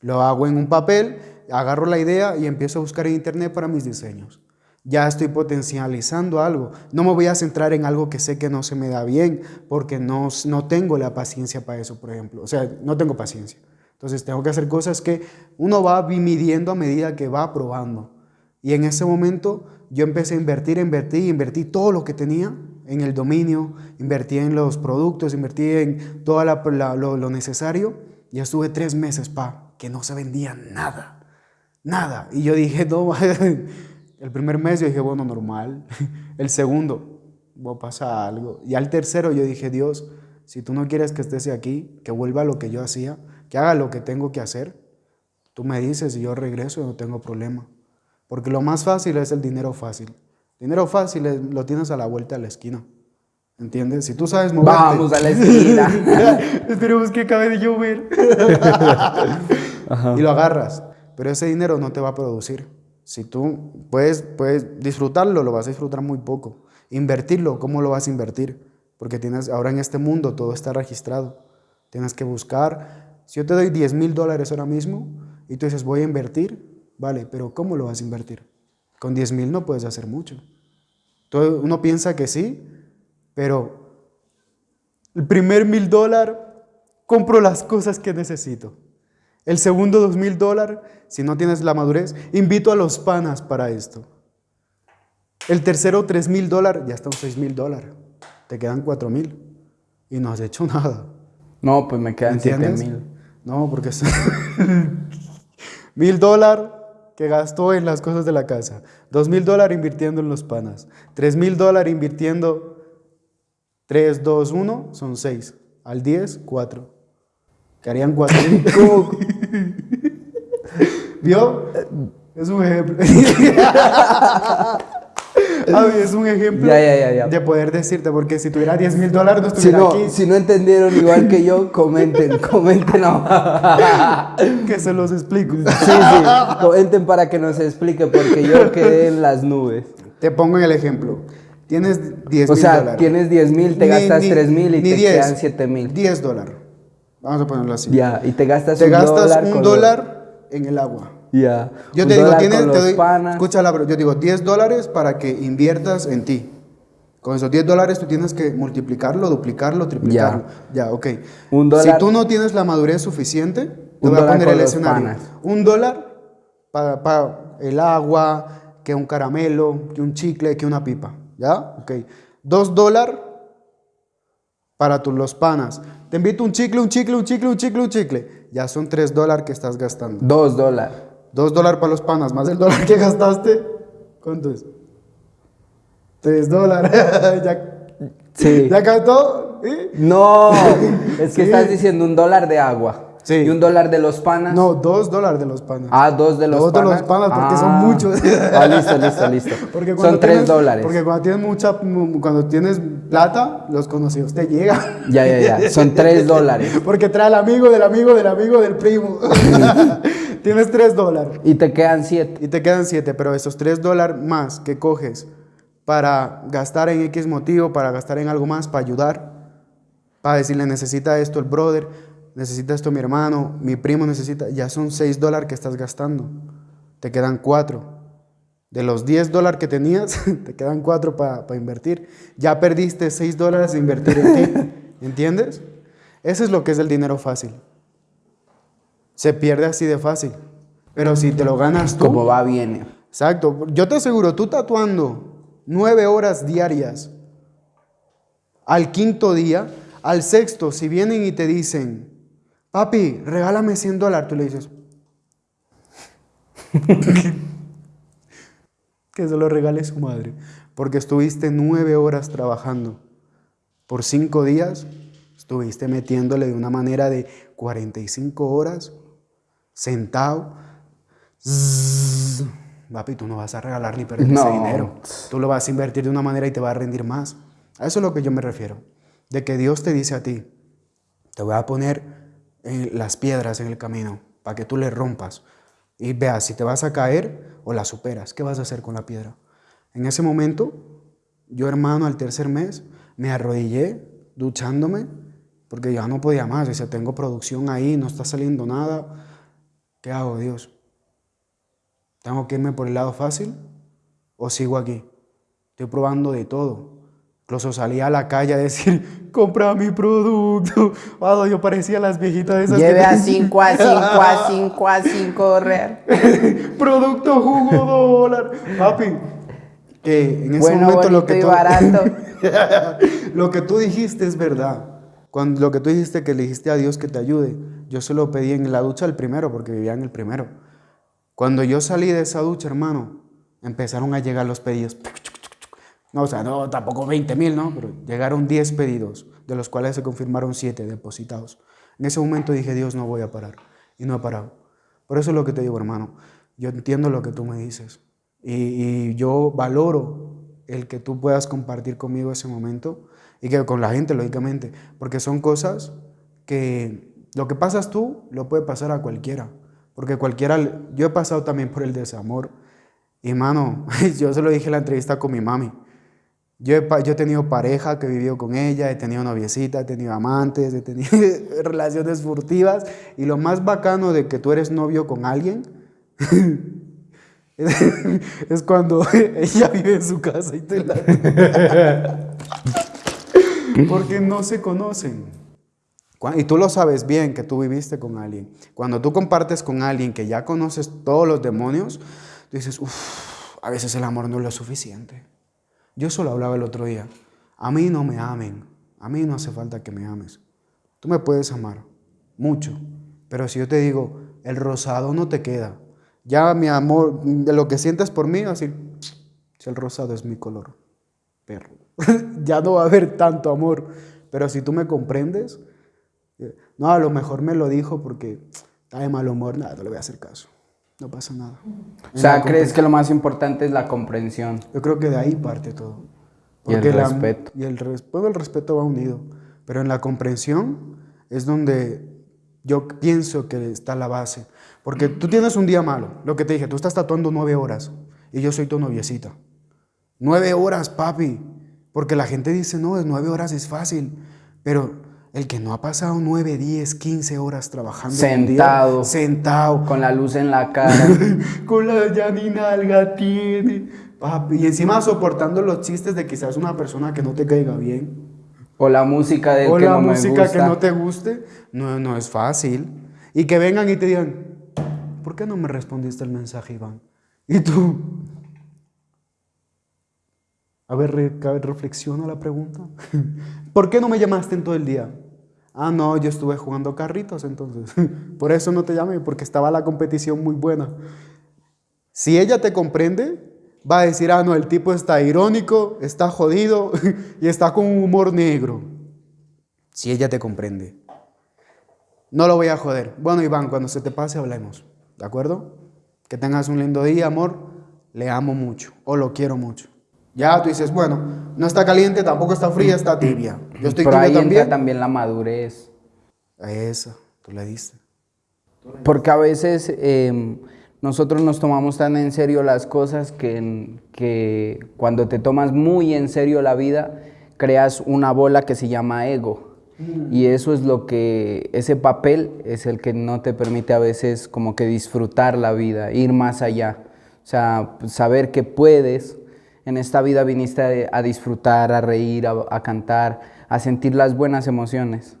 Lo hago en un papel, agarro la idea y empiezo a buscar en internet para mis diseños. Ya estoy potencializando algo. No me voy a centrar en algo que sé que no se me da bien, porque no, no tengo la paciencia para eso, por ejemplo. O sea, no tengo paciencia. Entonces tengo que hacer cosas que uno va midiendo a medida que va probando. Y en ese momento yo empecé a invertir, invertí, invertí todo lo que tenía en el dominio, invertí en los productos, invertí en todo lo, necesario. Y estuve tres meses, pa, que no se vendía nada, nada. Y yo dije, no, el primer mes yo dije, bueno, normal. El segundo, va a pasar algo. Y al tercero yo dije, Dios, si tú no quieres que estés aquí, que vuelva a lo que yo hacía, que haga lo que tengo que hacer, tú me dices y yo regreso y no tengo problema. Porque lo más fácil es el dinero fácil. Dinero fácil lo tienes a la vuelta de la esquina. ¿Entiendes? Si tú sabes moverte. Vamos a la esquina. Esperemos que acabe de llover. y lo agarras. Pero ese dinero no te va a producir. Si tú puedes, puedes disfrutarlo, lo vas a disfrutar muy poco. Invertirlo, ¿cómo lo vas a invertir? Porque tienes, ahora en este mundo todo está registrado. Tienes que buscar si yo te doy 10 mil dólares ahora mismo y tú dices, voy a invertir, vale, pero ¿cómo lo vas a invertir? Con 10 mil no puedes hacer mucho. Todo, uno piensa que sí, pero el primer mil dólares compro las cosas que necesito. El segundo dos mil dólares, si no tienes la madurez, invito a los panas para esto. El tercero tres mil dólares, ya están seis mil dólares. Te quedan cuatro mil y no has hecho nada. No, pues me quedan siete mil. No, porque mil dólares que gastó en las cosas de la casa, dos mil dólares invirtiendo en los panas, tres mil dólares invirtiendo, tres, dos, uno, son seis, al diez, cuatro. Que harían cuatro ¿Vio? Es un ejemplo. es un ejemplo de poder decirte, porque si tuviera 10 mil dólares no estuviera si no, aquí. Si no entendieron igual que yo, comenten, comenten que se los explico. Sí, sí, comenten para que nos explique, porque yo quedé en las nubes. Te pongo en el ejemplo. Tienes 10 mil O sea, tienes 10 mil, te gastas 3 mil y te quedan 7 mil. 10 dólares. Vamos a ponerlo así. Ya, y te gastas te un gastas dólar. un dólar en el agua. Yo te digo, tienes, te doy, escucha la yo digo 10 dólares para que inviertas en ti. Con esos 10 dólares tú tienes que multiplicarlo, duplicarlo, triplicarlo. Ya, ok. Un Si dólar- tú no tienes la madurez suficiente, te voy a poner el escenario. panas. Un dólar para el agua, que un caramelo, que un chicle, que una pipa. ¿Ya? Ok. Dos dólares para tus los panas. Te invito un chicle, un chicle, un chicle, un chicle, un chicle. Ya son tres dólares que estás gastando. Dos dólares. Dos dólares para los panas, más el dólar que gastaste. ¿Cuánto es? Tres dólares. ya, Sí. ¿Ya cantó? ¿Sí? No, es que Sí. estás diciendo un dólar de agua. Sí. Y un dólar de los panas. No, dos dólares de los panas. Ah, dos de los Dos de panas. los panas, porque son Ah. muchos. Ah, listo, listo, listo. Porque cuando Son tres tienes- dólares. Porque cuando tienes mucha, mu- cuando tienes plata, los conocidos te llegan. Ya, ya, ya. Son tres dólares. Porque trae al amigo del amigo del amigo del primo. Tienes tres dólares. Y te quedan siete. Y te quedan siete, pero esos tres dólares más que coges para gastar en X motivo, para gastar en algo más, para ayudar, para decirle necesita esto el brother, necesita esto mi hermano, mi primo necesita, ya son seis dólares que estás gastando. Te quedan cuatro. De los 10 dólares que tenías, te quedan cuatro para invertir. Ya perdiste seis dólares de invertir en ti. ¿Entiendes? Eso es lo que es el dinero fácil. Se pierde así de fácil. Pero si te lo ganas tú, Como va, viene. Exacto. Yo te aseguro, tú tatuando nueve horas diarias, al quinto día, al sexto, si vienen y te dicen, papi, regálame 100 dólares, tú le dices, que se lo regale su madre, porque estuviste nueve horas trabajando. Por cinco días, estuviste metiéndole de una manera de 45 horas, sentado, Zzzz. Papi, tú no vas a regalar ni perder ese No. dinero. Tú lo vas a invertir de una manera y te va a rendir más. A eso es lo que yo me refiero. De que Dios te dice a ti, te voy a poner eh, las piedras en el camino para que tú le rompas y veas si te vas a caer o la superas. ¿Qué vas a hacer con la piedra? En ese momento, yo hermano, al tercer mes, me arrodillé duchándome porque ya no podía más. Dice, tengo producción ahí, no está saliendo nada. ¿Qué hago, Dios? ¿Tengo que irme por el lado fácil o sigo aquí? Estoy probando de todo. Incluso salí a la calle a decir, compra mi producto. Cuando yo parecía las viejitas de esas que Lleve a te- 5 a 5 a 5 a 5 correr. producto jugo dólar. Papi, que en ese Bueno, momento lo que, tú, lo que tú dijiste es verdad. Lo que tú dijiste que le dijiste a Dios que te ayude, yo se lo pedí en la ducha el primero porque vivía en el primero. Cuando yo salí de esa ducha, hermano, empezaron a llegar los pedidos. No, o sea, no, tampoco 20 mil, ¿no? Pero llegaron 10 pedidos, de los cuales se confirmaron 7 depositados. En ese momento dije, Dios, no voy a parar. Y no he parado. Por eso es lo que te digo, hermano. Yo entiendo lo que tú me dices. Y yo valoro el que tú puedas compartir conmigo ese momento y que con la gente, lógicamente. Porque son cosas que lo que pasas tú lo puede pasar a cualquiera. Porque cualquiera, yo he pasado también por el desamor. Y mano, yo se lo dije en la entrevista con mi mami. Yo he, yo he tenido pareja que he vivido con ella, he tenido noviecita, he tenido amantes, he tenido relaciones furtivas. Y lo más bacano de que tú eres novio con alguien es cuando ella vive en su casa y te la... Porque no se conocen. Y tú lo sabes bien que tú viviste con alguien. Cuando tú compartes con alguien que ya conoces todos los demonios, tú dices, uff, a veces el amor no es lo suficiente. Yo solo hablaba el otro día. A mí no me amen. A mí no hace falta que me ames. Tú me puedes amar mucho. Pero si yo te digo, el rosado no te queda. Ya mi amor, de lo que sientes por mí, así, si el rosado es mi color, perro. ya no va a haber tanto amor. Pero si tú me comprendes, eh, no, a lo mejor me lo dijo porque está de mal humor, nada, no le voy a hacer caso. No pasa nada. O sea, ¿crees que lo más importante es la comprensión? Yo creo que de ahí parte todo. Y el la- respeto. y el respeto, el respeto va unido. Pero en la comprensión es donde yo pienso que está la base. Porque tú tienes un día malo, lo que te dije, tú estás tatuando nueve horas y yo soy tu noviecita. Nueve horas, papi. Porque la gente dice, no, de nueve horas es fácil. Pero el que no ha pasado nueve, diez, quince horas trabajando día, Sentado. sentado, Con la luz en la cara. con la Janina alga tiene. Papi, y encima soportando los chistes de quizás una persona que no te caiga bien. O la música del o que la no me música gusta. que no te guste. No, no es fácil. Y que vengan y te digan, ¿por qué no me respondiste el mensaje, Iván? Y tú, a ver, re- a ver, reflexiona la pregunta. ¿Por qué no me llamaste en todo el día? Ah, no, yo estuve jugando carritos entonces. Por eso no te llamé, porque estaba la competición muy buena. Si ella te comprende, va a decir, ah, no, el tipo está irónico, está jodido y está con un humor negro. Si ella te comprende. No lo voy a joder. Bueno, Iván, cuando se te pase hablemos. ¿De acuerdo? Que tengas un lindo día, amor. Le amo mucho o lo quiero mucho. Ya tú dices, bueno, no está caliente, tampoco está fría, está tibia. Yo estoy Pero ahí entra también. también la madurez. A Esa, tú le diste. Porque a veces eh, nosotros nos tomamos tan en serio las cosas que, que cuando te tomas muy en serio la vida, creas una bola que se llama ego. Y eso es lo que, ese papel es el que no te permite a veces como que disfrutar la vida, ir más allá. O sea, saber que puedes, en esta vida viniste a, a disfrutar, a reír, a, a cantar, a sentir las buenas emociones.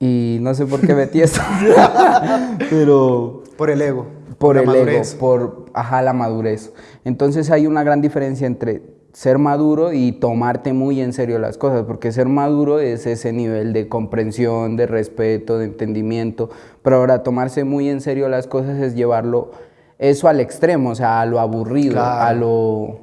Y no sé por qué metí esto, pero Por el ego. por la el madurez. ego, por ajá, la madurez. Entonces hay una gran diferencia entre ser maduro y tomarte muy en serio las cosas, porque ser maduro es ese nivel de comprensión, de respeto, de entendimiento, pero ahora tomarse muy en serio las cosas es llevarlo eso al extremo, o sea, a lo aburrido, Claro. a lo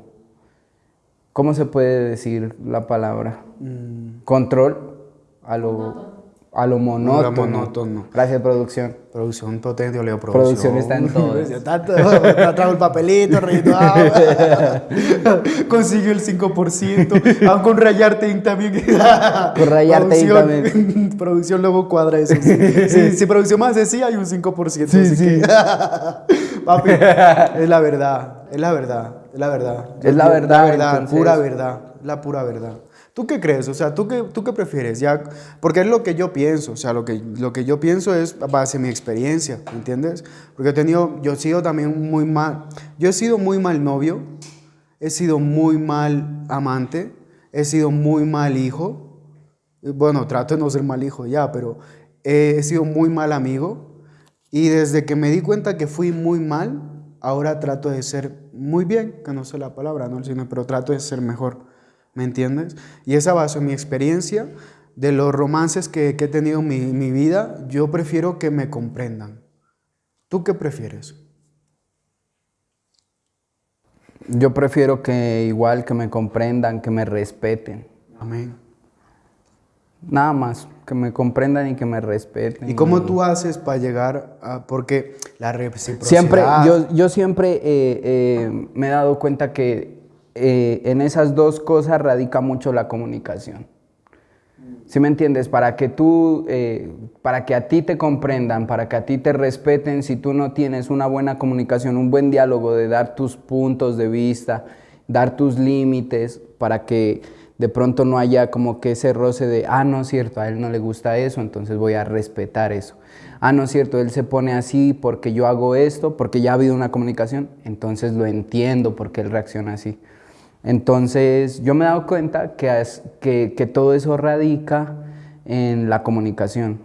¿cómo se puede decir la palabra? Mm. Control, a lo a lo monótono. monótono. Gracias producción. Producción potente, Leo Producción. Producción está en todo. Está todo. Trajo el papelito, rayado. Consiguió el 5%. Aún con Rayarte también. Con Rayarte Inc. Producción- luego cuadra eso. Si, si producción más de sí, hay un 5%. así que- Papi, es la verdad. Es la verdad. Es la verdad. Es la verdad, La verdad, entonces- pura verdad. La pura verdad. ¿Tú qué crees? O sea, ¿tú qué, tú qué prefieres? Ya, porque es lo que yo pienso. O sea, lo que, lo que yo pienso es base a mi experiencia, ¿me entiendes? Porque he tenido, yo he sido también muy mal. Yo he sido muy mal novio, he sido muy mal amante, he sido muy mal hijo. Bueno, trato de no ser mal hijo ya, pero he sido muy mal amigo. Y desde que me di cuenta que fui muy mal, ahora trato de ser muy bien, que no sé la palabra, no el cine, pero trato de ser mejor. ¿Me entiendes? Y esa base en mi experiencia de los romances que, que he tenido en mi, mi vida, yo prefiero que me comprendan. ¿Tú qué prefieres? Yo prefiero que igual que me comprendan, que me respeten. Amén. Nada más, que me comprendan y que me respeten. ¿Y cómo tú haces para llegar a...? Porque la reciprocidad... Siempre, yo, yo siempre eh, eh, me he dado cuenta que eh, en esas dos cosas radica mucho la comunicación. ¿Sí me entiendes? Para que tú, eh, para que a ti te comprendan, para que a ti te respeten, si tú no tienes una buena comunicación, un buen diálogo de dar tus puntos de vista, dar tus límites, para que de pronto no haya como que ese roce de, ah, no es cierto, a él no le gusta eso, entonces voy a respetar eso. Ah, no es cierto, él se pone así porque yo hago esto, porque ya ha habido una comunicación, entonces lo entiendo porque él reacciona así. Entonces, yo me he dado cuenta que, es- que, que todo eso radica en la comunicación.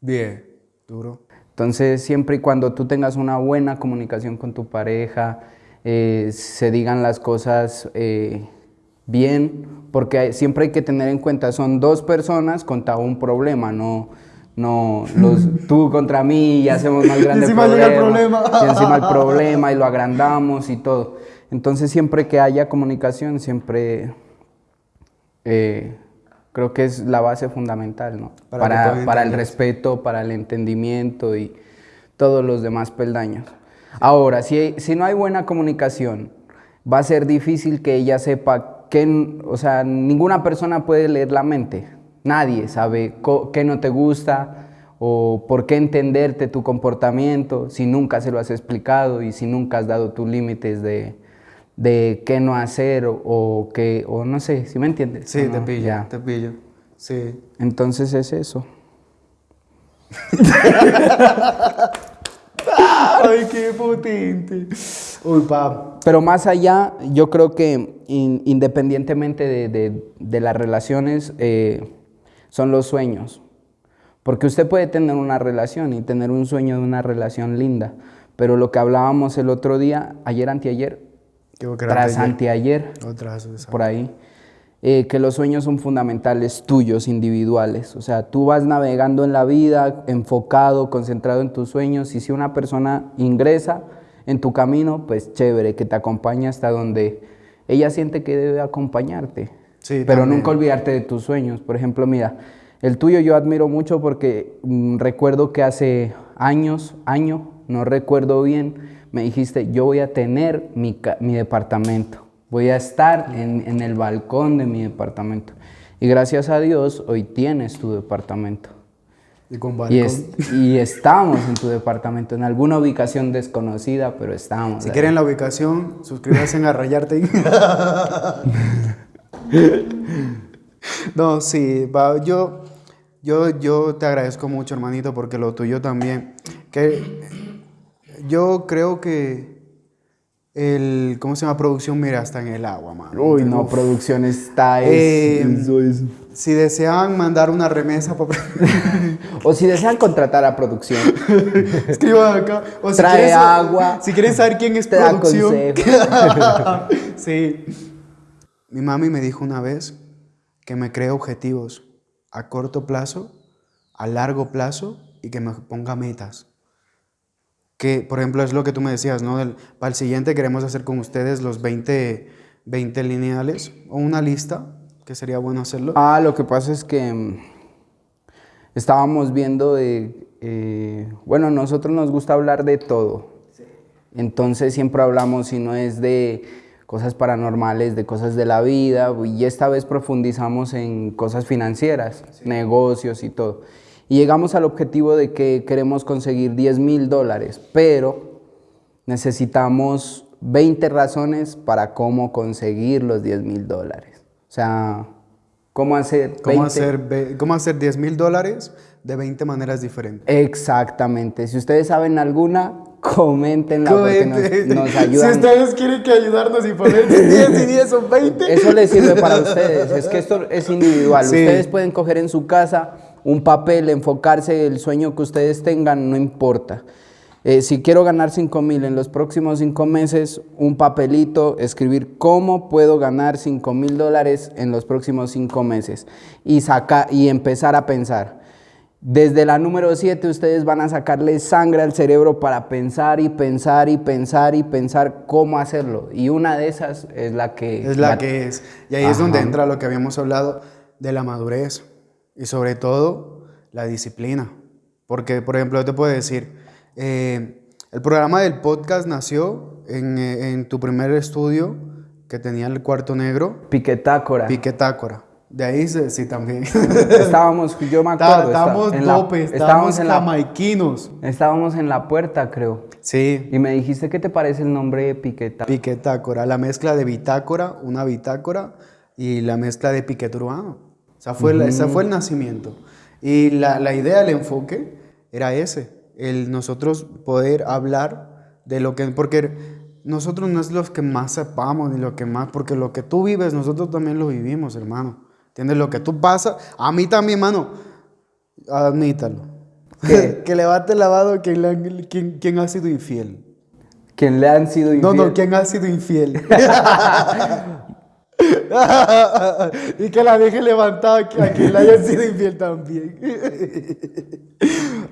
Bien, duro. Entonces, siempre y cuando tú tengas una buena comunicación con tu pareja, eh, se digan las cosas eh, bien, porque hay- siempre hay que tener en cuenta, son dos personas contra un problema, no, no los, tú contra mí y hacemos más grande Encima llega el problema. Y encima el problema y lo agrandamos y todo. Entonces, siempre que haya comunicación, siempre eh, creo que es la base fundamental, ¿no? Para Para, para el respeto, para el entendimiento y todos los demás peldaños. Ahora, si, si no hay buena comunicación, va a ser difícil que ella sepa que, o sea, ninguna persona puede leer la mente. Nadie sabe qué no te gusta o por qué entenderte tu comportamiento si nunca se lo has explicado y si nunca has dado tus límites de, de qué no hacer o, o qué, o no sé, si me entiendes? Sí, ¿O te pillo, Ya. te pillo. Sí. Entonces es eso. Ay, qué potente. Uy, pap. Pero más allá, yo creo que in- independientemente de, de- de las relaciones, eh, son los sueños. Porque usted puede tener una relación y tener un sueño de una relación linda, pero lo que hablábamos el otro día, ayer, anteayer, tras ayer. anteayer, por ahí, eh, que los sueños son fundamentales tuyos, individuales. O sea, tú vas navegando en la vida, enfocado, concentrado en tus sueños, y si una persona ingresa en tu camino, pues chévere, que te acompañe hasta donde ella siente que debe acompañarte. Sí, Pero también. nunca olvidarte de tus sueños. Por ejemplo, mira, el tuyo yo admiro mucho porque mm, recuerdo que hace años, año, no recuerdo bien, me dijiste, yo voy a tener mi, mi departamento, voy a estar en, en el balcón de mi departamento. Y gracias a Dios, hoy tienes tu departamento. Y con Y, balcón. es- y estamos en tu departamento, en alguna ubicación desconocida, pero estamos. Si ahí. quieren la ubicación, suscríbanse en Arrayarte. no, sí, yo, yo, yo te agradezco mucho, hermanito, porque lo tuyo también. Que yo creo que el, ¿cómo se llama? Producción, mira, está en el agua, mano. Uy, no, producción está... es- Eh, eso es- Si desean mandar una remesa, para O si desean contratar a producción. escriban acá. O si Trae quieren sa- agua. Si quieren saber quién es Te producción. sí. Mi mami me dijo una vez que me cree objetivos a corto plazo, a largo plazo y que me ponga metas. Que, por ejemplo, es lo que tú me decías, ¿no? Del- para el siguiente queremos hacer con ustedes los 20, 20 lineales o una lista, que sería bueno hacerlo. Ah, lo que pasa es que mm, estábamos viendo de, eh, bueno, nosotros nos gusta hablar de todo. Entonces siempre hablamos, si no es de cosas paranormales, de cosas de la vida, y esta vez profundizamos en cosas financieras, negocios y todo. Y llegamos al objetivo de que queremos conseguir 10 mil dólares, pero necesitamos 20 razones para cómo conseguir los 10 mil dólares. O sea, ¿cómo hacer ¿Cómo 20? hacer, ve- ¿Cómo hacer 10 mil dólares de 20 maneras diferentes? Exactamente. Si ustedes saben alguna, coméntenla porque nos, nos ayudan. Si ustedes quieren que ayudarnos y poner 10 y 10 son 20. Eso les sirve para ustedes. Es que esto es individual. Sí. Ustedes pueden coger en su casa un papel, enfocarse el sueño que ustedes tengan, no importa. Eh, si quiero ganar 5 mil en los próximos 5 meses, un papelito, escribir cómo puedo ganar 5 mil dólares en los próximos 5 meses y, saca, y empezar a pensar. Desde la número 7 ustedes van a sacarle sangre al cerebro para pensar y pensar y pensar y pensar cómo hacerlo. Y una de esas es la que... Es la que es. Y ahí es donde entra lo que habíamos hablado de la madurez y sobre todo la disciplina. Porque, por ejemplo, yo te puedo decir, eh, el programa del podcast nació en, eh, en tu primer estudio que tenía el cuarto negro, Piquetácora. Piquetácora. De ahí sí también. estábamos, yo me acuerdo. Está- Estábamos en la- dope, estábamos, estábamos en la, jamaiquinos. estábamos en la puerta, creo. Sí, Y me dijiste, ¿qué te parece el nombre de Piquetácora? Piquetácora, la mezcla de bitácora, una bitácora y la mezcla de piquete urbano. O sea, fue, la- ese fue el nacimiento. Y la, la idea, el enfoque era ese, el nosotros poder hablar de lo que, porque nosotros no es los que más sepamos ni lo que más, porque lo que tú vives, nosotros también lo vivimos, hermano. ¿Entiendes? Lo que tú pasas, a mí también, hermano, admítalo. ¿Qué? que levante la mano quien, le quien, quien ha sido infiel. ¿Quién le han sido No, infiel? no, ¿quién ha sido infiel? y que la deje levantada a quien le haya sido infiel también.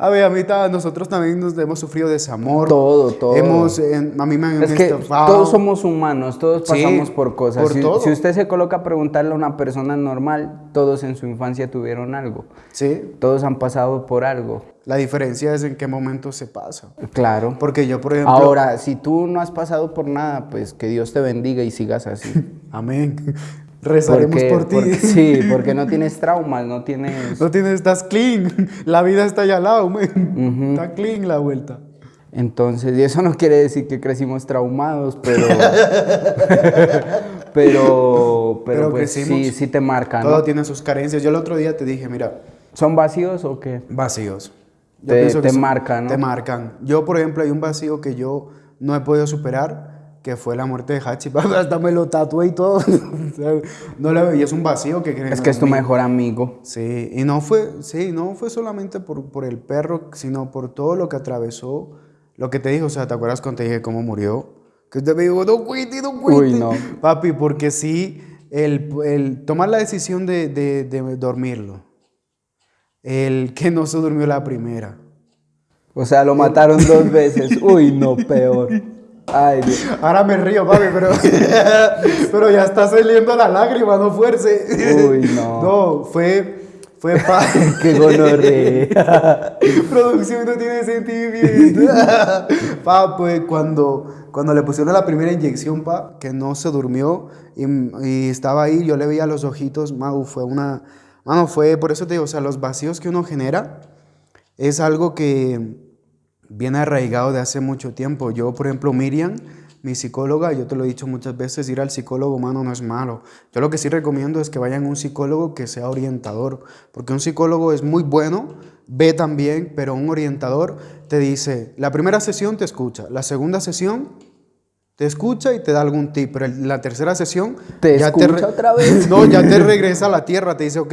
a ver, a mí ta- nosotros también nos hemos sufrido desamor. Todo, todo. Hemos, eh, a mí me han Es que estafado. todos somos humanos, todos Sí, pasamos por cosas. por si, todo. si usted se coloca a preguntarle a una persona normal, todos en su infancia tuvieron algo. Sí, Todos han pasado por algo. la diferencia es en qué momento se pasa. Claro. Porque yo, por ejemplo... Ahora, si tú no has pasado por nada, pues que Dios te bendiga y sigas así. Amén. Rezaremos Porque- por ti. porque- sí, porque no tienes traumas, no tienes... No tienes, estás clean. La vida está allá al lado, men. Está clean la vuelta. Entonces, y eso no quiere decir que crecimos traumados, pero... pero, pero, Pero pues sí, crecimos. sí te marcan, Todo ¿no? tiene sus carencias. Yo el otro día te dije, mira, ¿Son vacíos o qué? vacíos. Te- te son- marcan, ¿no? Te marcan. Yo, por ejemplo, hay un vacío que yo no he podido superar que fue la muerte de Hachi. Hasta me lo tatué y todo. no le, y es un vacío que Es que es tu mejor amigo. Sí, y no fue, sí, no fue solamente por, por el perro, sino por todo lo que atravesó. Lo que te dijo, o sea, ¿te acuerdas cuando te dije cómo murió? Que te me dijo, no cuite, no cuite. Uy, no. Papi, porque sí, el, el tomar la decisión de, de, de dormirlo. El que no se durmió la primera. O sea, lo mataron dos veces. Uy, no, peor. Ay, Dios. Ahora me río, papi, pero, pero ya está saliendo la lágrima, no fuerce. Uy, no. No, fue, fue pa... Qué gonorrea. Producción no tiene sentimiento. pa, pues cuando, cuando le pusieron la primera inyección, pa, que no se durmió y, y estaba ahí, yo le veía los ojitos, Mau, fue una... Mano, fue, por eso te digo, o sea, los vacíos que uno genera es algo que viene arraigado de hace mucho tiempo. Yo, por ejemplo, Miriam, mi psicóloga, yo te lo he dicho muchas veces, ir al psicólogo humano no es malo. Yo lo que sí recomiendo es que vayan a un psicólogo que sea orientador, porque un psicólogo es muy bueno, ve también, pero un orientador te dice, la primera sesión te escucha, la segunda sesión te escucha y te da algún tip, pero la tercera sesión... ¿Te ya escucha te otra vez? No, ya te regresa a la tierra, te dice, ok,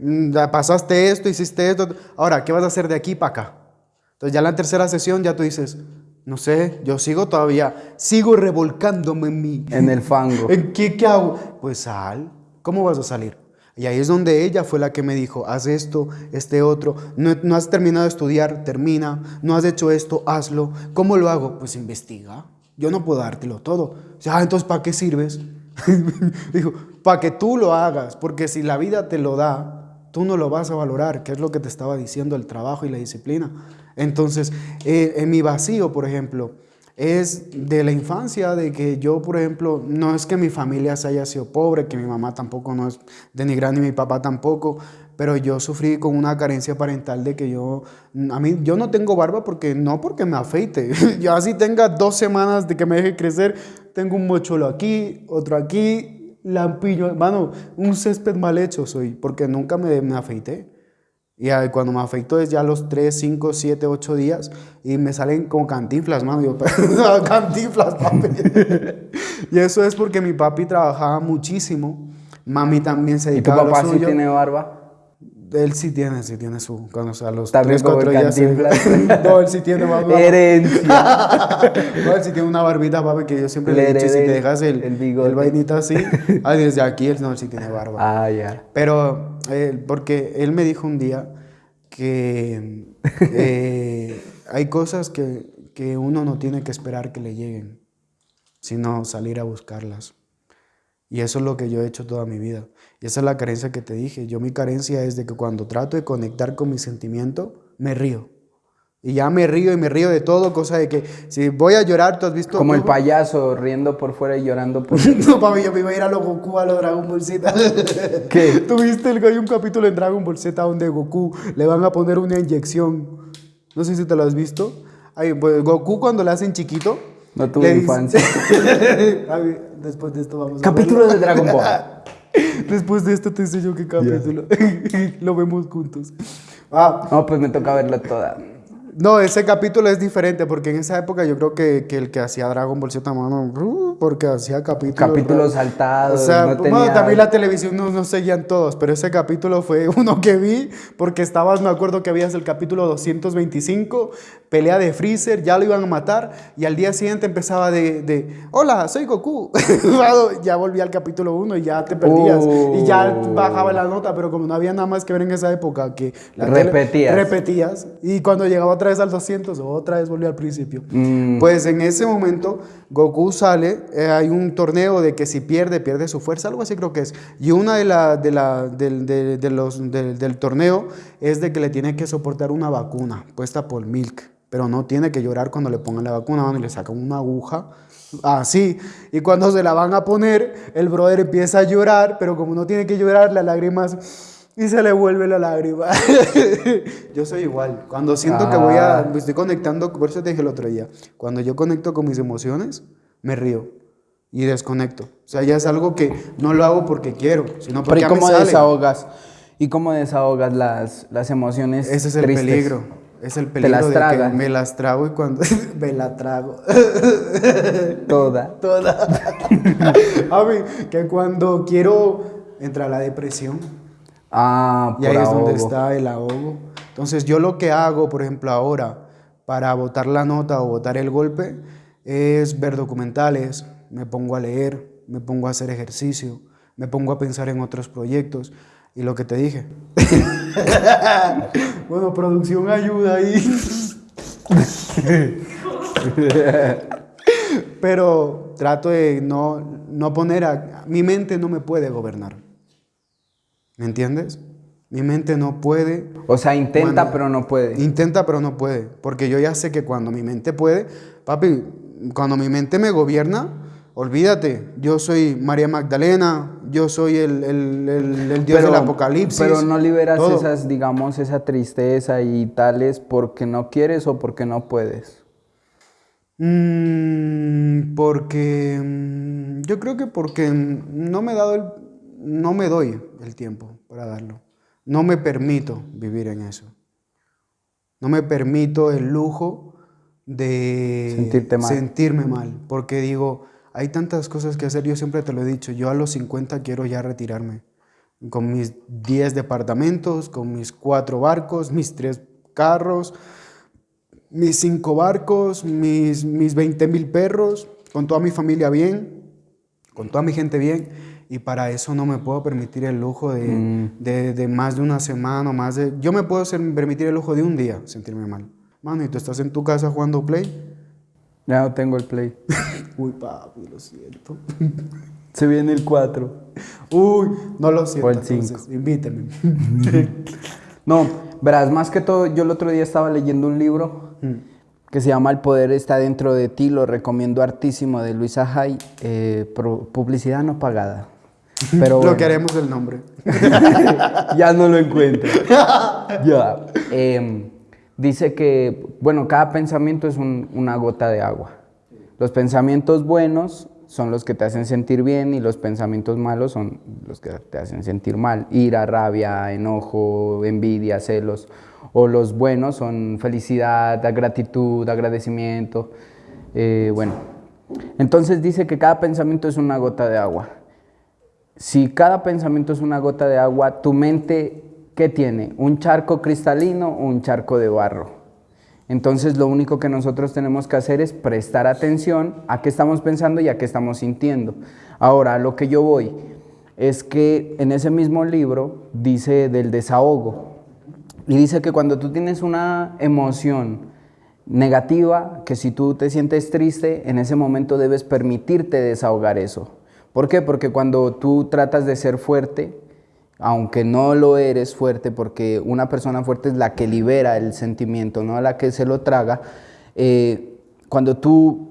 mm, pasaste esto, hiciste esto, ahora, ¿qué vas a hacer de aquí para acá? Entonces ya en la tercera sesión ya tú dices, no sé, yo sigo todavía, sigo revolcándome en mí. En el fango. ¿En qué, qué hago? Pues sal, ¿cómo vas a salir? Y ahí es donde ella fue la que me dijo, haz esto, este otro, no, no has terminado de estudiar, termina, no has hecho esto, hazlo. ¿Cómo lo hago? Pues investiga. Yo no puedo dártelo todo. O sea, ah, entonces, ¿para qué sirves? Dijo, para que tú lo hagas, porque si la vida te lo da, tú no lo vas a valorar, que es lo que te estaba diciendo el trabajo y la disciplina. Entonces, eh, en mi vacío, por ejemplo, es de la infancia, de que yo, por ejemplo, no es que mi familia se haya sido pobre, que mi mamá tampoco no es denigrante ni mi papá tampoco, pero yo sufrí con una carencia parental de que yo, a mí, yo no tengo barba porque, no porque me afeite, yo así tenga dos semanas de que me deje crecer, tengo un mocholo aquí, otro aquí, lampiño, hermano, un césped mal hecho soy, porque nunca me, me afeité. Y cuando me afeito es ya los 3, 5, 7, 8 días y me salen como cantinflas, mano. Yo, cantinflas, papi. y eso es porque mi papi trabajaba muchísimo. Mami también se dedicaba ¿Y tu papá sí tiene barba? Él sí tiene, sí tiene su. Cuando sea, los También 3, 4 días. no, él sí tiene más Herencia. no, él sí tiene una barbita, papi, que yo siempre le, he dicho: si te dejas el, el, el vainita así, ah, desde aquí él no, él sí tiene barba. Ah, ya. Pero, eh, porque él me dijo un día que eh, hay cosas que, que uno no tiene que esperar que le lleguen, sino salir a buscarlas. Y eso es lo que yo he hecho toda mi vida. Y esa es la carencia que te dije. Yo mi carencia es de que cuando trato de conectar con mi sentimiento, me río. Y ya me río y me río de todo, cosa de que si voy a llorar, tú has visto... Como el payaso riendo por fuera y llorando por no, papi, yo me iba a ir a los Goku, a los Dragon Ball Z. ¿Qué? ¿Tuviste el, hay un capítulo en Dragon Ball Z donde Goku le van a poner una inyección? No sé si te lo has visto. Ay, pues, Goku cuando le hacen chiquito... No tuve infancia. Después de esto vamos a Capítulo de Dragon Ball. Después de esto te enseño qué capítulo. Lo vemos juntos. Ah. No, pues me toca verlo toda. No, ese capítulo es diferente porque en esa época yo creo que, que el que hacía Dragon Ball Z, mano, uh, porque hacía capítulos. Capítulos saltados. O sea, bueno, también la televisión no, no, seguían todos, pero ese capítulo fue uno que vi porque estabas, me acuerdo que habías el capítulo 225, pelea de Freezer, ya lo iban a matar y al día siguiente empezaba de, de hola, soy Goku. ya volví al capítulo 1 y ya te perdías y ya oh. bajaba la nota, pero como no había nada más que ver en esa época que repetías. repetías y cuando llegaba otra vez al 200 otra vez volvió al principio. Mm. Pues en ese momento Goku sale, eh, hay un torneo de que si pierde, pierde su fuerza, algo así creo que es. Y una de, la, de, la, de, los, del torneo es de que le tiene que soportar una vacuna puesta por Milk pero no tiene que llorar cuando le pongan la vacuna, y le sacan una aguja así. Y cuando se la van a poner, el brother empieza a llorar, pero como no tiene que llorar, las lágrimas y se le vuelve la lágrima. yo soy igual. Cuando siento que voy a, ah. me estoy conectando, por eso te dije el otro día, cuando yo conecto con mis emociones, me río y desconecto. O sea, ya es algo que no lo hago porque quiero, sino porque Pero ¿y cómo desahogas? ¿Y cómo desahogas las, las emociones Ese es el peligro. es el peligro las de traga. que me las trago y cuando me la trago. Toda. Toda. A mí, que cuando quiero entrar a la depresión, Ah, y ahí es donde está el ahogo. Entonces yo lo que hago, por ejemplo, ahora, para botar la nota o botar el golpe, es ver documentales, me pongo a leer, me pongo a hacer ejercicio, me pongo a pensar en otros proyectos. Y lo que te dije. bueno, producción ayuda ahí. Pero trato de no, no poner a... Mi mente no me puede gobernar. ¿Me entiendes? Mi mente no puede. O sea, intenta, Cuando- pero no puede. Intenta, pero no puede. Porque yo ya sé que cuando mi mente puede, papi, cuando mi mente me gobierna, olvídate, yo soy María Magdalena, yo soy el, el- el- el Dios del Apocalipsis. Pero no liberas todo. esas, digamos, esa tristeza y tales porque no quieres o porque no puedes. Mm, porque mm, yo creo que porque no me he dado el, no me doy el tiempo para darlo. No me permito vivir en eso. No me permito el lujo de Sentirte mal. sentirme mal, porque digo, hay tantas cosas que hacer, yo siempre te lo he dicho, yo a los 50 quiero ya retirarme, con mis 10 departamentos, con mis 4 barcos, mis 3 carros, mis 5 barcos, mis, mis 20 mil perros, con toda mi familia bien, con toda mi gente bien. Y para eso no me puedo permitir el lujo de, Mm. de- de más de una semana, o más de... Yo me puedo permitir el lujo de un día sentirme mal. Mano, y tú estás en tu casa jugando Play. Ya no tengo el play. Uy, papi, lo siento. Se viene el 4. Uy, no lo siento. O el entonces, invíteme. No, verás, más que todo, yo el otro día estaba leyendo un libro que se llama El poder está dentro de ti, lo recomiendo hartísimo, de Luisa Hay, eh, publicidad no pagada. Pero Lo bueno, que haremos el nombre. ya no lo encuentro. ya. Em, dice que, bueno, cada pensamiento es un- una gota de agua. Los pensamientos buenos son los que te hacen sentir bien y los pensamientos malos son los que te hacen sentir mal. Ira, rabia, enojo, envidia, celos. O los buenos son felicidad, gratitud, agradecimiento. Eh, bueno, entonces dice que cada pensamiento es una gota de agua. Si cada pensamiento es una gota de agua, tu mente, ¿qué tiene? ¿Un charco cristalino o un charco de barro? Entonces lo único que nosotros tenemos que hacer es prestar atención a qué estamos pensando y a qué estamos sintiendo. Ahora, a lo que yo voy es que en ese mismo libro dice del desahogo. Y dice que cuando tú tienes una emoción negativa, que si tú te sientes triste, en ese momento debes permitirte desahogar eso. ¿Por qué? Porque cuando tú tratas de ser fuerte, aunque no lo eres fuerte, porque una persona fuerte es la que libera el sentimiento, no la que se lo traga, eh, cuando tú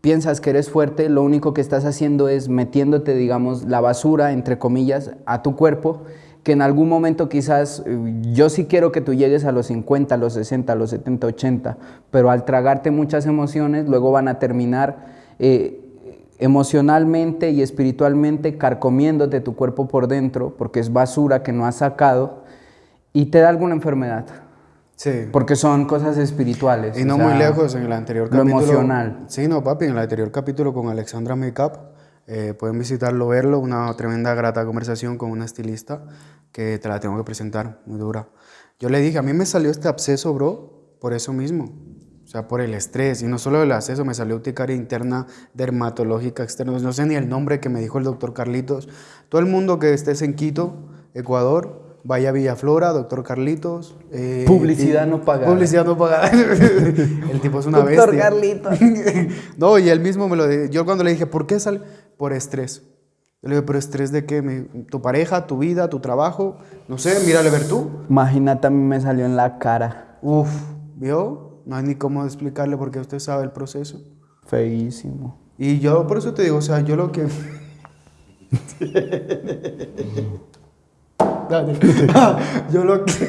piensas que eres fuerte, lo único que estás haciendo es metiéndote, digamos, la basura, entre comillas, a tu cuerpo, que en algún momento quizás, eh, yo sí quiero que tú llegues a los 50, a los 60, a los 70, 80, pero al tragarte muchas emociones, luego van a terminar eh, emocionalmente y espiritualmente carcomiéndote tu cuerpo por dentro, porque es basura que no has sacado, y te da alguna enfermedad, Sí. porque son cosas espirituales. Y o no sea, muy lejos, en el anterior lo capítulo. emocional. Sí, no, papi, en el anterior capítulo con Alexandra Makeup, eh, pueden visitarlo, verlo, una tremenda, grata conversación con una estilista que te la tengo que presentar, muy dura. Yo le dije, a mí me salió este absceso, bro, por eso mismo. O sea, por el estrés. Y no solo el absceso, me salió urticaria interna dermatológica externa. No sé ni el nombre que me dijo el doctor Carlitos. Todo el mundo que estés en Quito, Ecuador, vaya a Villaflora, doctor Carlitos. eh, Publicidad y- no pagada. Publicidad no pagada. el tipo es una Doctor bestia. Carlitos. no, y él mismo me lo dijo. Yo cuando le dije, ¿por qué sale? Por estrés. Yo le dije, ¿pero estrés de qué? Me- ¿Tu pareja, tu vida, tu trabajo? No sé, mírale ver tú. Imagínate, a mí me salió en la cara. Uf, ¿vio? No hay ni cómo explicarle porque usted sabe el proceso. Feísimo. Y yo por eso te digo, o sea, yo lo que... Dale. yo lo que...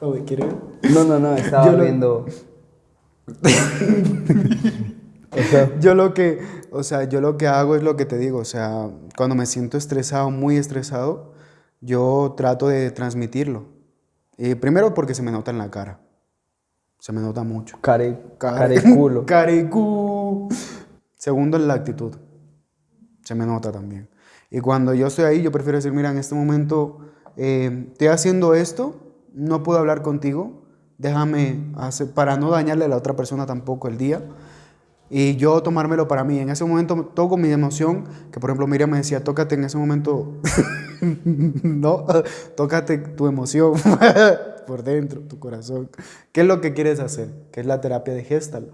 Oye, ¿quiere ver? No, no, no, estaba Yo lo- viendo. O sea, Yo lo que, o sea, yo lo que hago es lo que te digo, o sea, cuando me siento estresado, muy estresado, yo trato de transmitirlo. Y primero porque se me nota en la cara. Se me nota mucho. Care, Care- careculo. Carecu. Segundo, en la actitud. Se me nota también. Y cuando yo estoy ahí, yo prefiero decir, mira, en este momento eh, estoy haciendo esto, no puedo hablar contigo, déjame hacer, para no dañarle a la otra persona tampoco el día. Y yo tomármelo para mí. En ese momento toco mi emoción, que por ejemplo Miriam me decía, tócate en ese momento, no, tócate tu emoción por dentro, tu corazón. ¿Qué es lo que quieres hacer? ¿Qué es la terapia de Gestalt?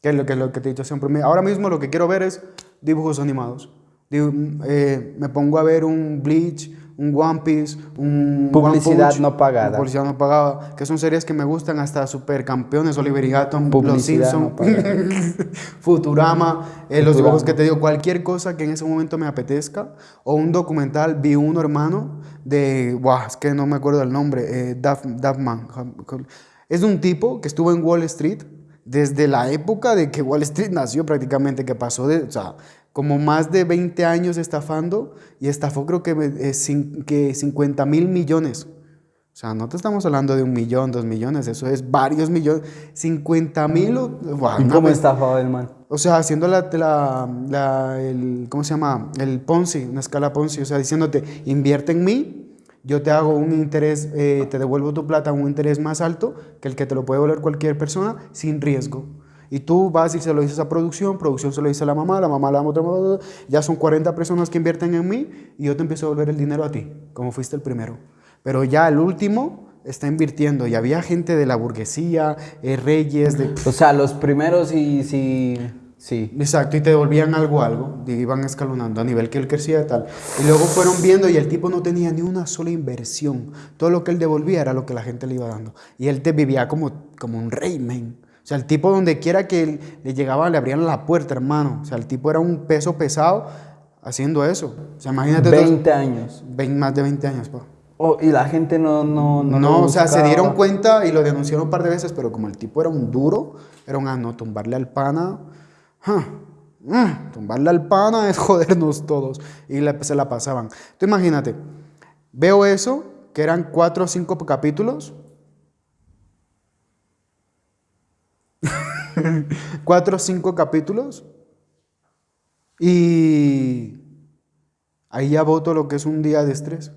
¿Qué es lo que, lo que te he dicho siempre? Ahora mismo lo que quiero ver es dibujos animados. Digo, eh, me pongo a ver un Bleach, un One Piece, un Publicidad One Punch, no pagada. Publicidad no pagada, que son series que me gustan hasta Supercampeones, Oliver y Gatton, Los Simpsons, no Futurama, eh, los dibujos que te digo, cualquier cosa que en ese momento me apetezca, o un documental, vi uno hermano de, guau, es que no me acuerdo el nombre, eh, Duff, Duffman. Es un tipo que estuvo en Wall Street desde la época de que Wall Street nació prácticamente, que pasó de, o sea, como más de 20 años estafando y estafó creo que, eh, que 50 mil millones. O sea, no te estamos hablando de un millón, dos millones, eso es varios millones, 50 mil. guau, ¿Y una cómo estafaba el man? o sea, haciendo la, la, la- el, ¿cómo se llama? El Ponzi, una escala Ponzi, o sea, diciéndote, invierte en mí, yo te hago un interés, eh, te devuelvo tu plata a un interés más alto que el que te lo puede devolver cualquier persona sin riesgo. Y tú vas y se lo dices a producción, producción se lo dice a la mamá, la mamá a la otra, ya son 40 personas que invierten en mí y yo te empiezo a devolver el dinero a ti, como fuiste el primero. Pero ya el último está invirtiendo y había gente de la burguesía, eh, reyes, de O sea, los primeros y sí, sí. Exacto, y te devolvían algo, algo, y iban escalonando a nivel que él crecía y tal. Y luego fueron viendo y el tipo no tenía ni una sola inversión. Todo lo que él devolvía era lo que la gente le iba dando. Y él te vivía como, como un rey, man. O sea, el tipo donde quiera que le llegaba, le abrían la puerta, hermano. O sea, el tipo era un peso pesado haciendo eso. O sea, imagínate. todos- 20 años. vein- más de 20 años, pa. Oh, y la gente no, no, No, no. o sea, se dieron cuenta y lo denunciaron un par de veces, pero como el tipo era un duro, era un ah, no, tumbarle al pana, ah, mm, tumbarle al pana es jodernos todos. Y le- se la pasaban. Tú imagínate, veo eso, que eran cuatro o cinco capítulos. cuatro o cinco capítulos. Y ahí ya voto lo que es un día de estrés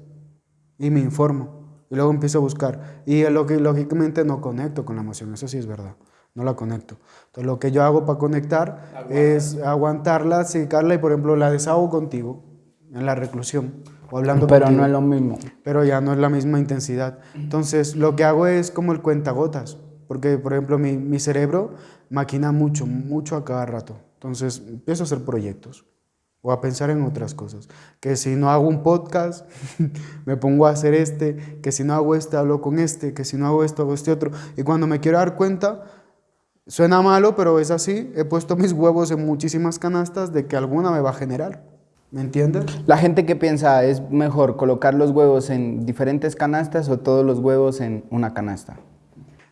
y me informo. Y luego empiezo a buscar. Y lo que, lógicamente no conecto con la emoción, eso sí es verdad. No la conecto. Entonces lo que yo hago para conectar es aguantarla, secarla y por ejemplo la desahogo contigo en la reclusión o hablando Pero contigo. no es lo mismo. Pero ya no es la misma intensidad. Entonces lo que hago es como el cuentagotas. Porque por ejemplo mi, cerebro maquina mucho, mucho a cada rato. Entonces empiezo a hacer proyectos o a pensar en otras cosas. Que si no hago un podcast, me pongo a hacer este, que si no hago este, hablo con este, que si no hago esto, hago este otro. Y cuando me quiero dar cuenta, suena malo, pero es así, he puesto mis huevos en muchísimas canastas de que alguna me va a generar. ¿Me entiendes? La gente que piensa es mejor colocar los huevos en diferentes canastas o todos los huevos en una canasta.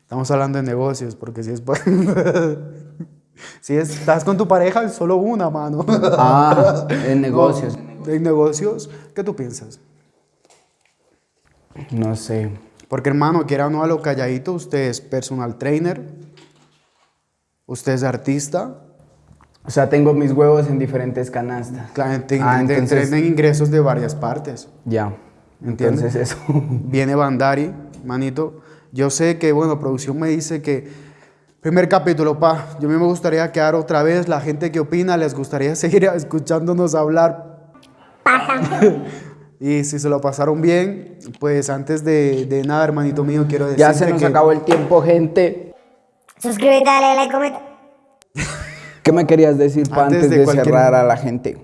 Estamos hablando de negocios, porque si es... si estás con tu pareja, es solo una mano. Ah, en negocios. No, en negocios, ¿qué tú piensas? No sé. Porque hermano, quiera o no a lo calladito, usted es personal trainer, usted es artista, O sea, tengo mis huevos en diferentes canastas. claro, te- Ah, te- entonces- ingresos de varias partes. Ya. ¿Entiendes? Entonces eso. Viene Bandari, manito. Yo sé que, bueno, producción me dice que primer capítulo, pa, yo a mí me gustaría quedar otra vez, la gente que opina, les gustaría seguir escuchándonos hablar. y si se lo pasaron bien, pues antes de, de nada, hermanito mío, quiero decirte ya se nos que acabó el tiempo, gente. Suscríbete, dale like, comenta. ¿Qué me querías decir para Antes antes, de de, cualquier- cerrar a la gente?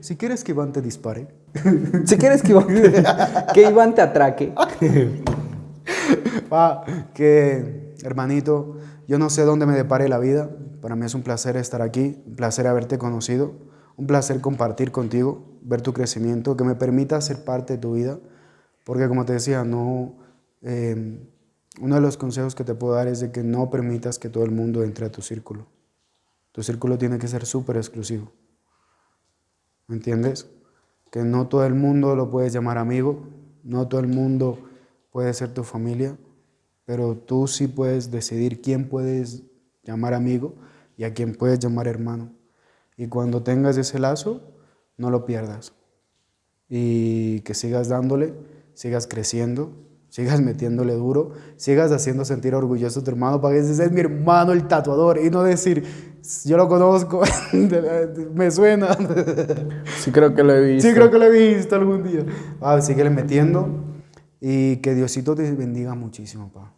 si quieres que Iván te dispare. Si quieres que Iván, que Iván te atraque. Pa, que hermanito, yo no sé dónde me depare la vida. Para mí es un placer estar aquí, un placer haberte conocido, un placer compartir contigo, ver tu crecimiento, que me permita ser parte de tu vida. Porque como te decía, no, eh, uno de los consejos que te puedo dar es de que no permitas que todo el mundo entre a tu círculo. Tu círculo tiene que ser súper exclusivo. ¿Me entiendes? Que no todo el mundo lo puedes llamar amigo, No todo el mundo puede ser tu familia, pero tú sí puedes decidir quién puedes llamar amigo y a quién puedes llamar hermano. Y cuando tengas ese lazo, no lo pierdas. Y que sigas dándole, sigas creciendo, sigas metiéndole duro, sigas haciendo sentir orgulloso a tu hermano para que ese es mi hermano el tatuador y no decir, yo lo conozco, me suena. Sí creo que lo he visto. Sí creo que lo he visto algún día. Ah, síguele metiendo y que Diosito te bendiga muchísimo, pa,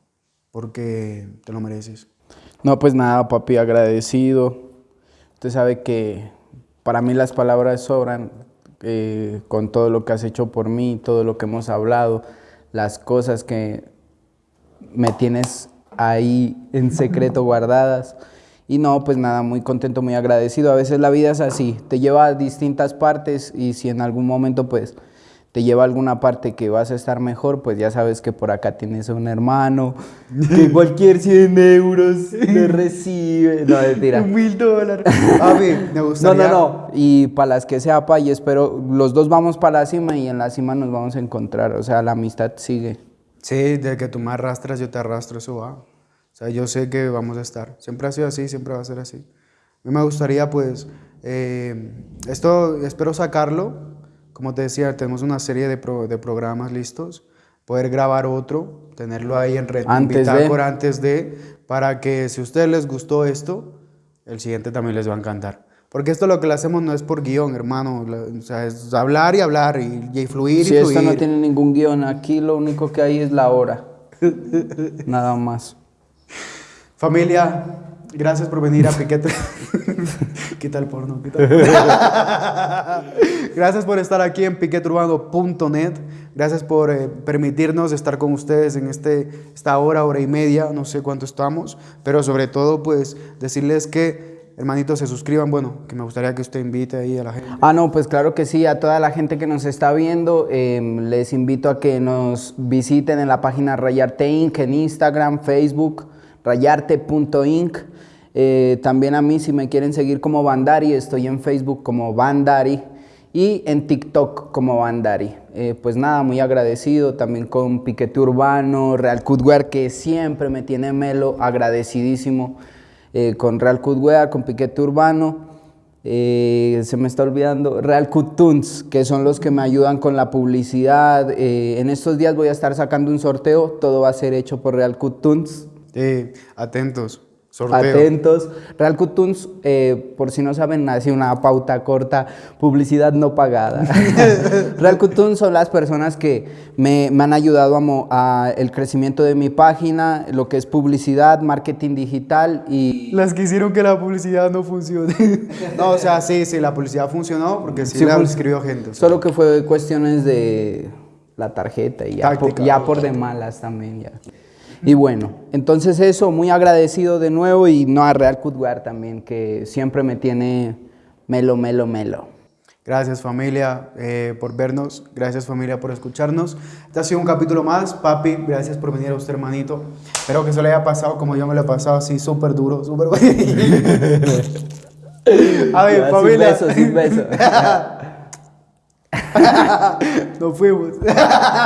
porque te lo mereces. No, pues nada, papi, agradecido. Usted sabe que para mí las palabras sobran eh, con todo lo que has hecho por mí, todo lo que hemos hablado, las cosas que me tienes ahí en secreto guardadas. Y no, pues nada, muy contento, muy agradecido. A veces la vida es así, te lleva a distintas partes y si en algún momento pues te lleva a alguna parte que vas a estar mejor, pues ya sabes que por acá tienes a un hermano que cualquier 100 euros le recibe. No, mentira. Mil dólares. Papi, me No, gustaría... no, no. Y para las que sea, pa, y espero, los dos vamos para la cima y en la cima nos vamos a encontrar. O sea, la amistad sigue. Sí, de que tú me arrastras, yo te arrastro, eso va. O sea, yo sé que vamos a estar. Siempre ha sido así, siempre va a ser así. A mí me gustaría, pues, eh, esto espero sacarlo. Como te decía, tenemos una serie de, pro- de programas listos. Poder grabar otro, tenerlo ahí en red, Antes de. antes de, para que si a ustedes les gustó esto, el siguiente también les va a encantar. Porque esto lo que lo hacemos no es por guion, hermano. O sea, es hablar y hablar y, y fluir Si y esto fluir. no tiene ningún guion, aquí lo único que hay es la hora. Nada más. Familia, gracias por venir a Piquete. Quita el porno, quita el Gracias por estar aquí en piqueturbano.net. Gracias por eh, permitirnos estar con ustedes en este, esta hora, hora y media, no sé cuánto estamos, pero sobre todo, pues decirles que, hermanitos, se suscriban. Bueno, que me gustaría que usted invite ahí a la gente. Ah, no, pues claro que sí, a toda la gente que nos está viendo, eh, les invito a que nos visiten en la página Rayarte Inc. en Instagram, Facebook, rayarte.inc. Eh, también a mí, si me quieren seguir como Bandari, estoy en Facebook como Bandari y en TikTok como Bandari. Eh, pues nada, muy agradecido también con Piquete Urbano, Real Cutwear, que siempre me tiene melo, agradecidísimo eh, con Real Cutwear, con Piquete Urbano. Se me está olvidando, Real Cut Tunes, que son los que me ayudan con la publicidad. En estos días voy a estar sacando un sorteo, todo va a ser hecho por Real Cut Sí, atentos. Sorteo. Atentos. Real Cut Tunes, eh, por si no saben, nace una pauta corta, publicidad no pagada. Real Cut Tunes son las personas que me, me han ayudado a, mo- a el crecimiento de mi página, lo que es publicidad, marketing digital y... Las que hicieron que la publicidad no funcione. no, o sea, sí, sí, la publicidad funcionó porque sí, Sí, la escribió gente. o sea. Solo que fue cuestiones de la tarjeta y ya, por, ya por de malas también ya. Y bueno, entonces eso, muy agradecido de nuevo y no a Real Cutwear también, que siempre me tiene melo, melo, melo. Gracias familia eh, por vernos, gracias familia por escucharnos. Este ha sido un capítulo más, papi, gracias por venir a usted hermanito. Espero que se le haya pasado como yo me lo he pasado, así súper duro, súper... a ver, Ya, familia. Sin beso, sin beso. Nos fuimos.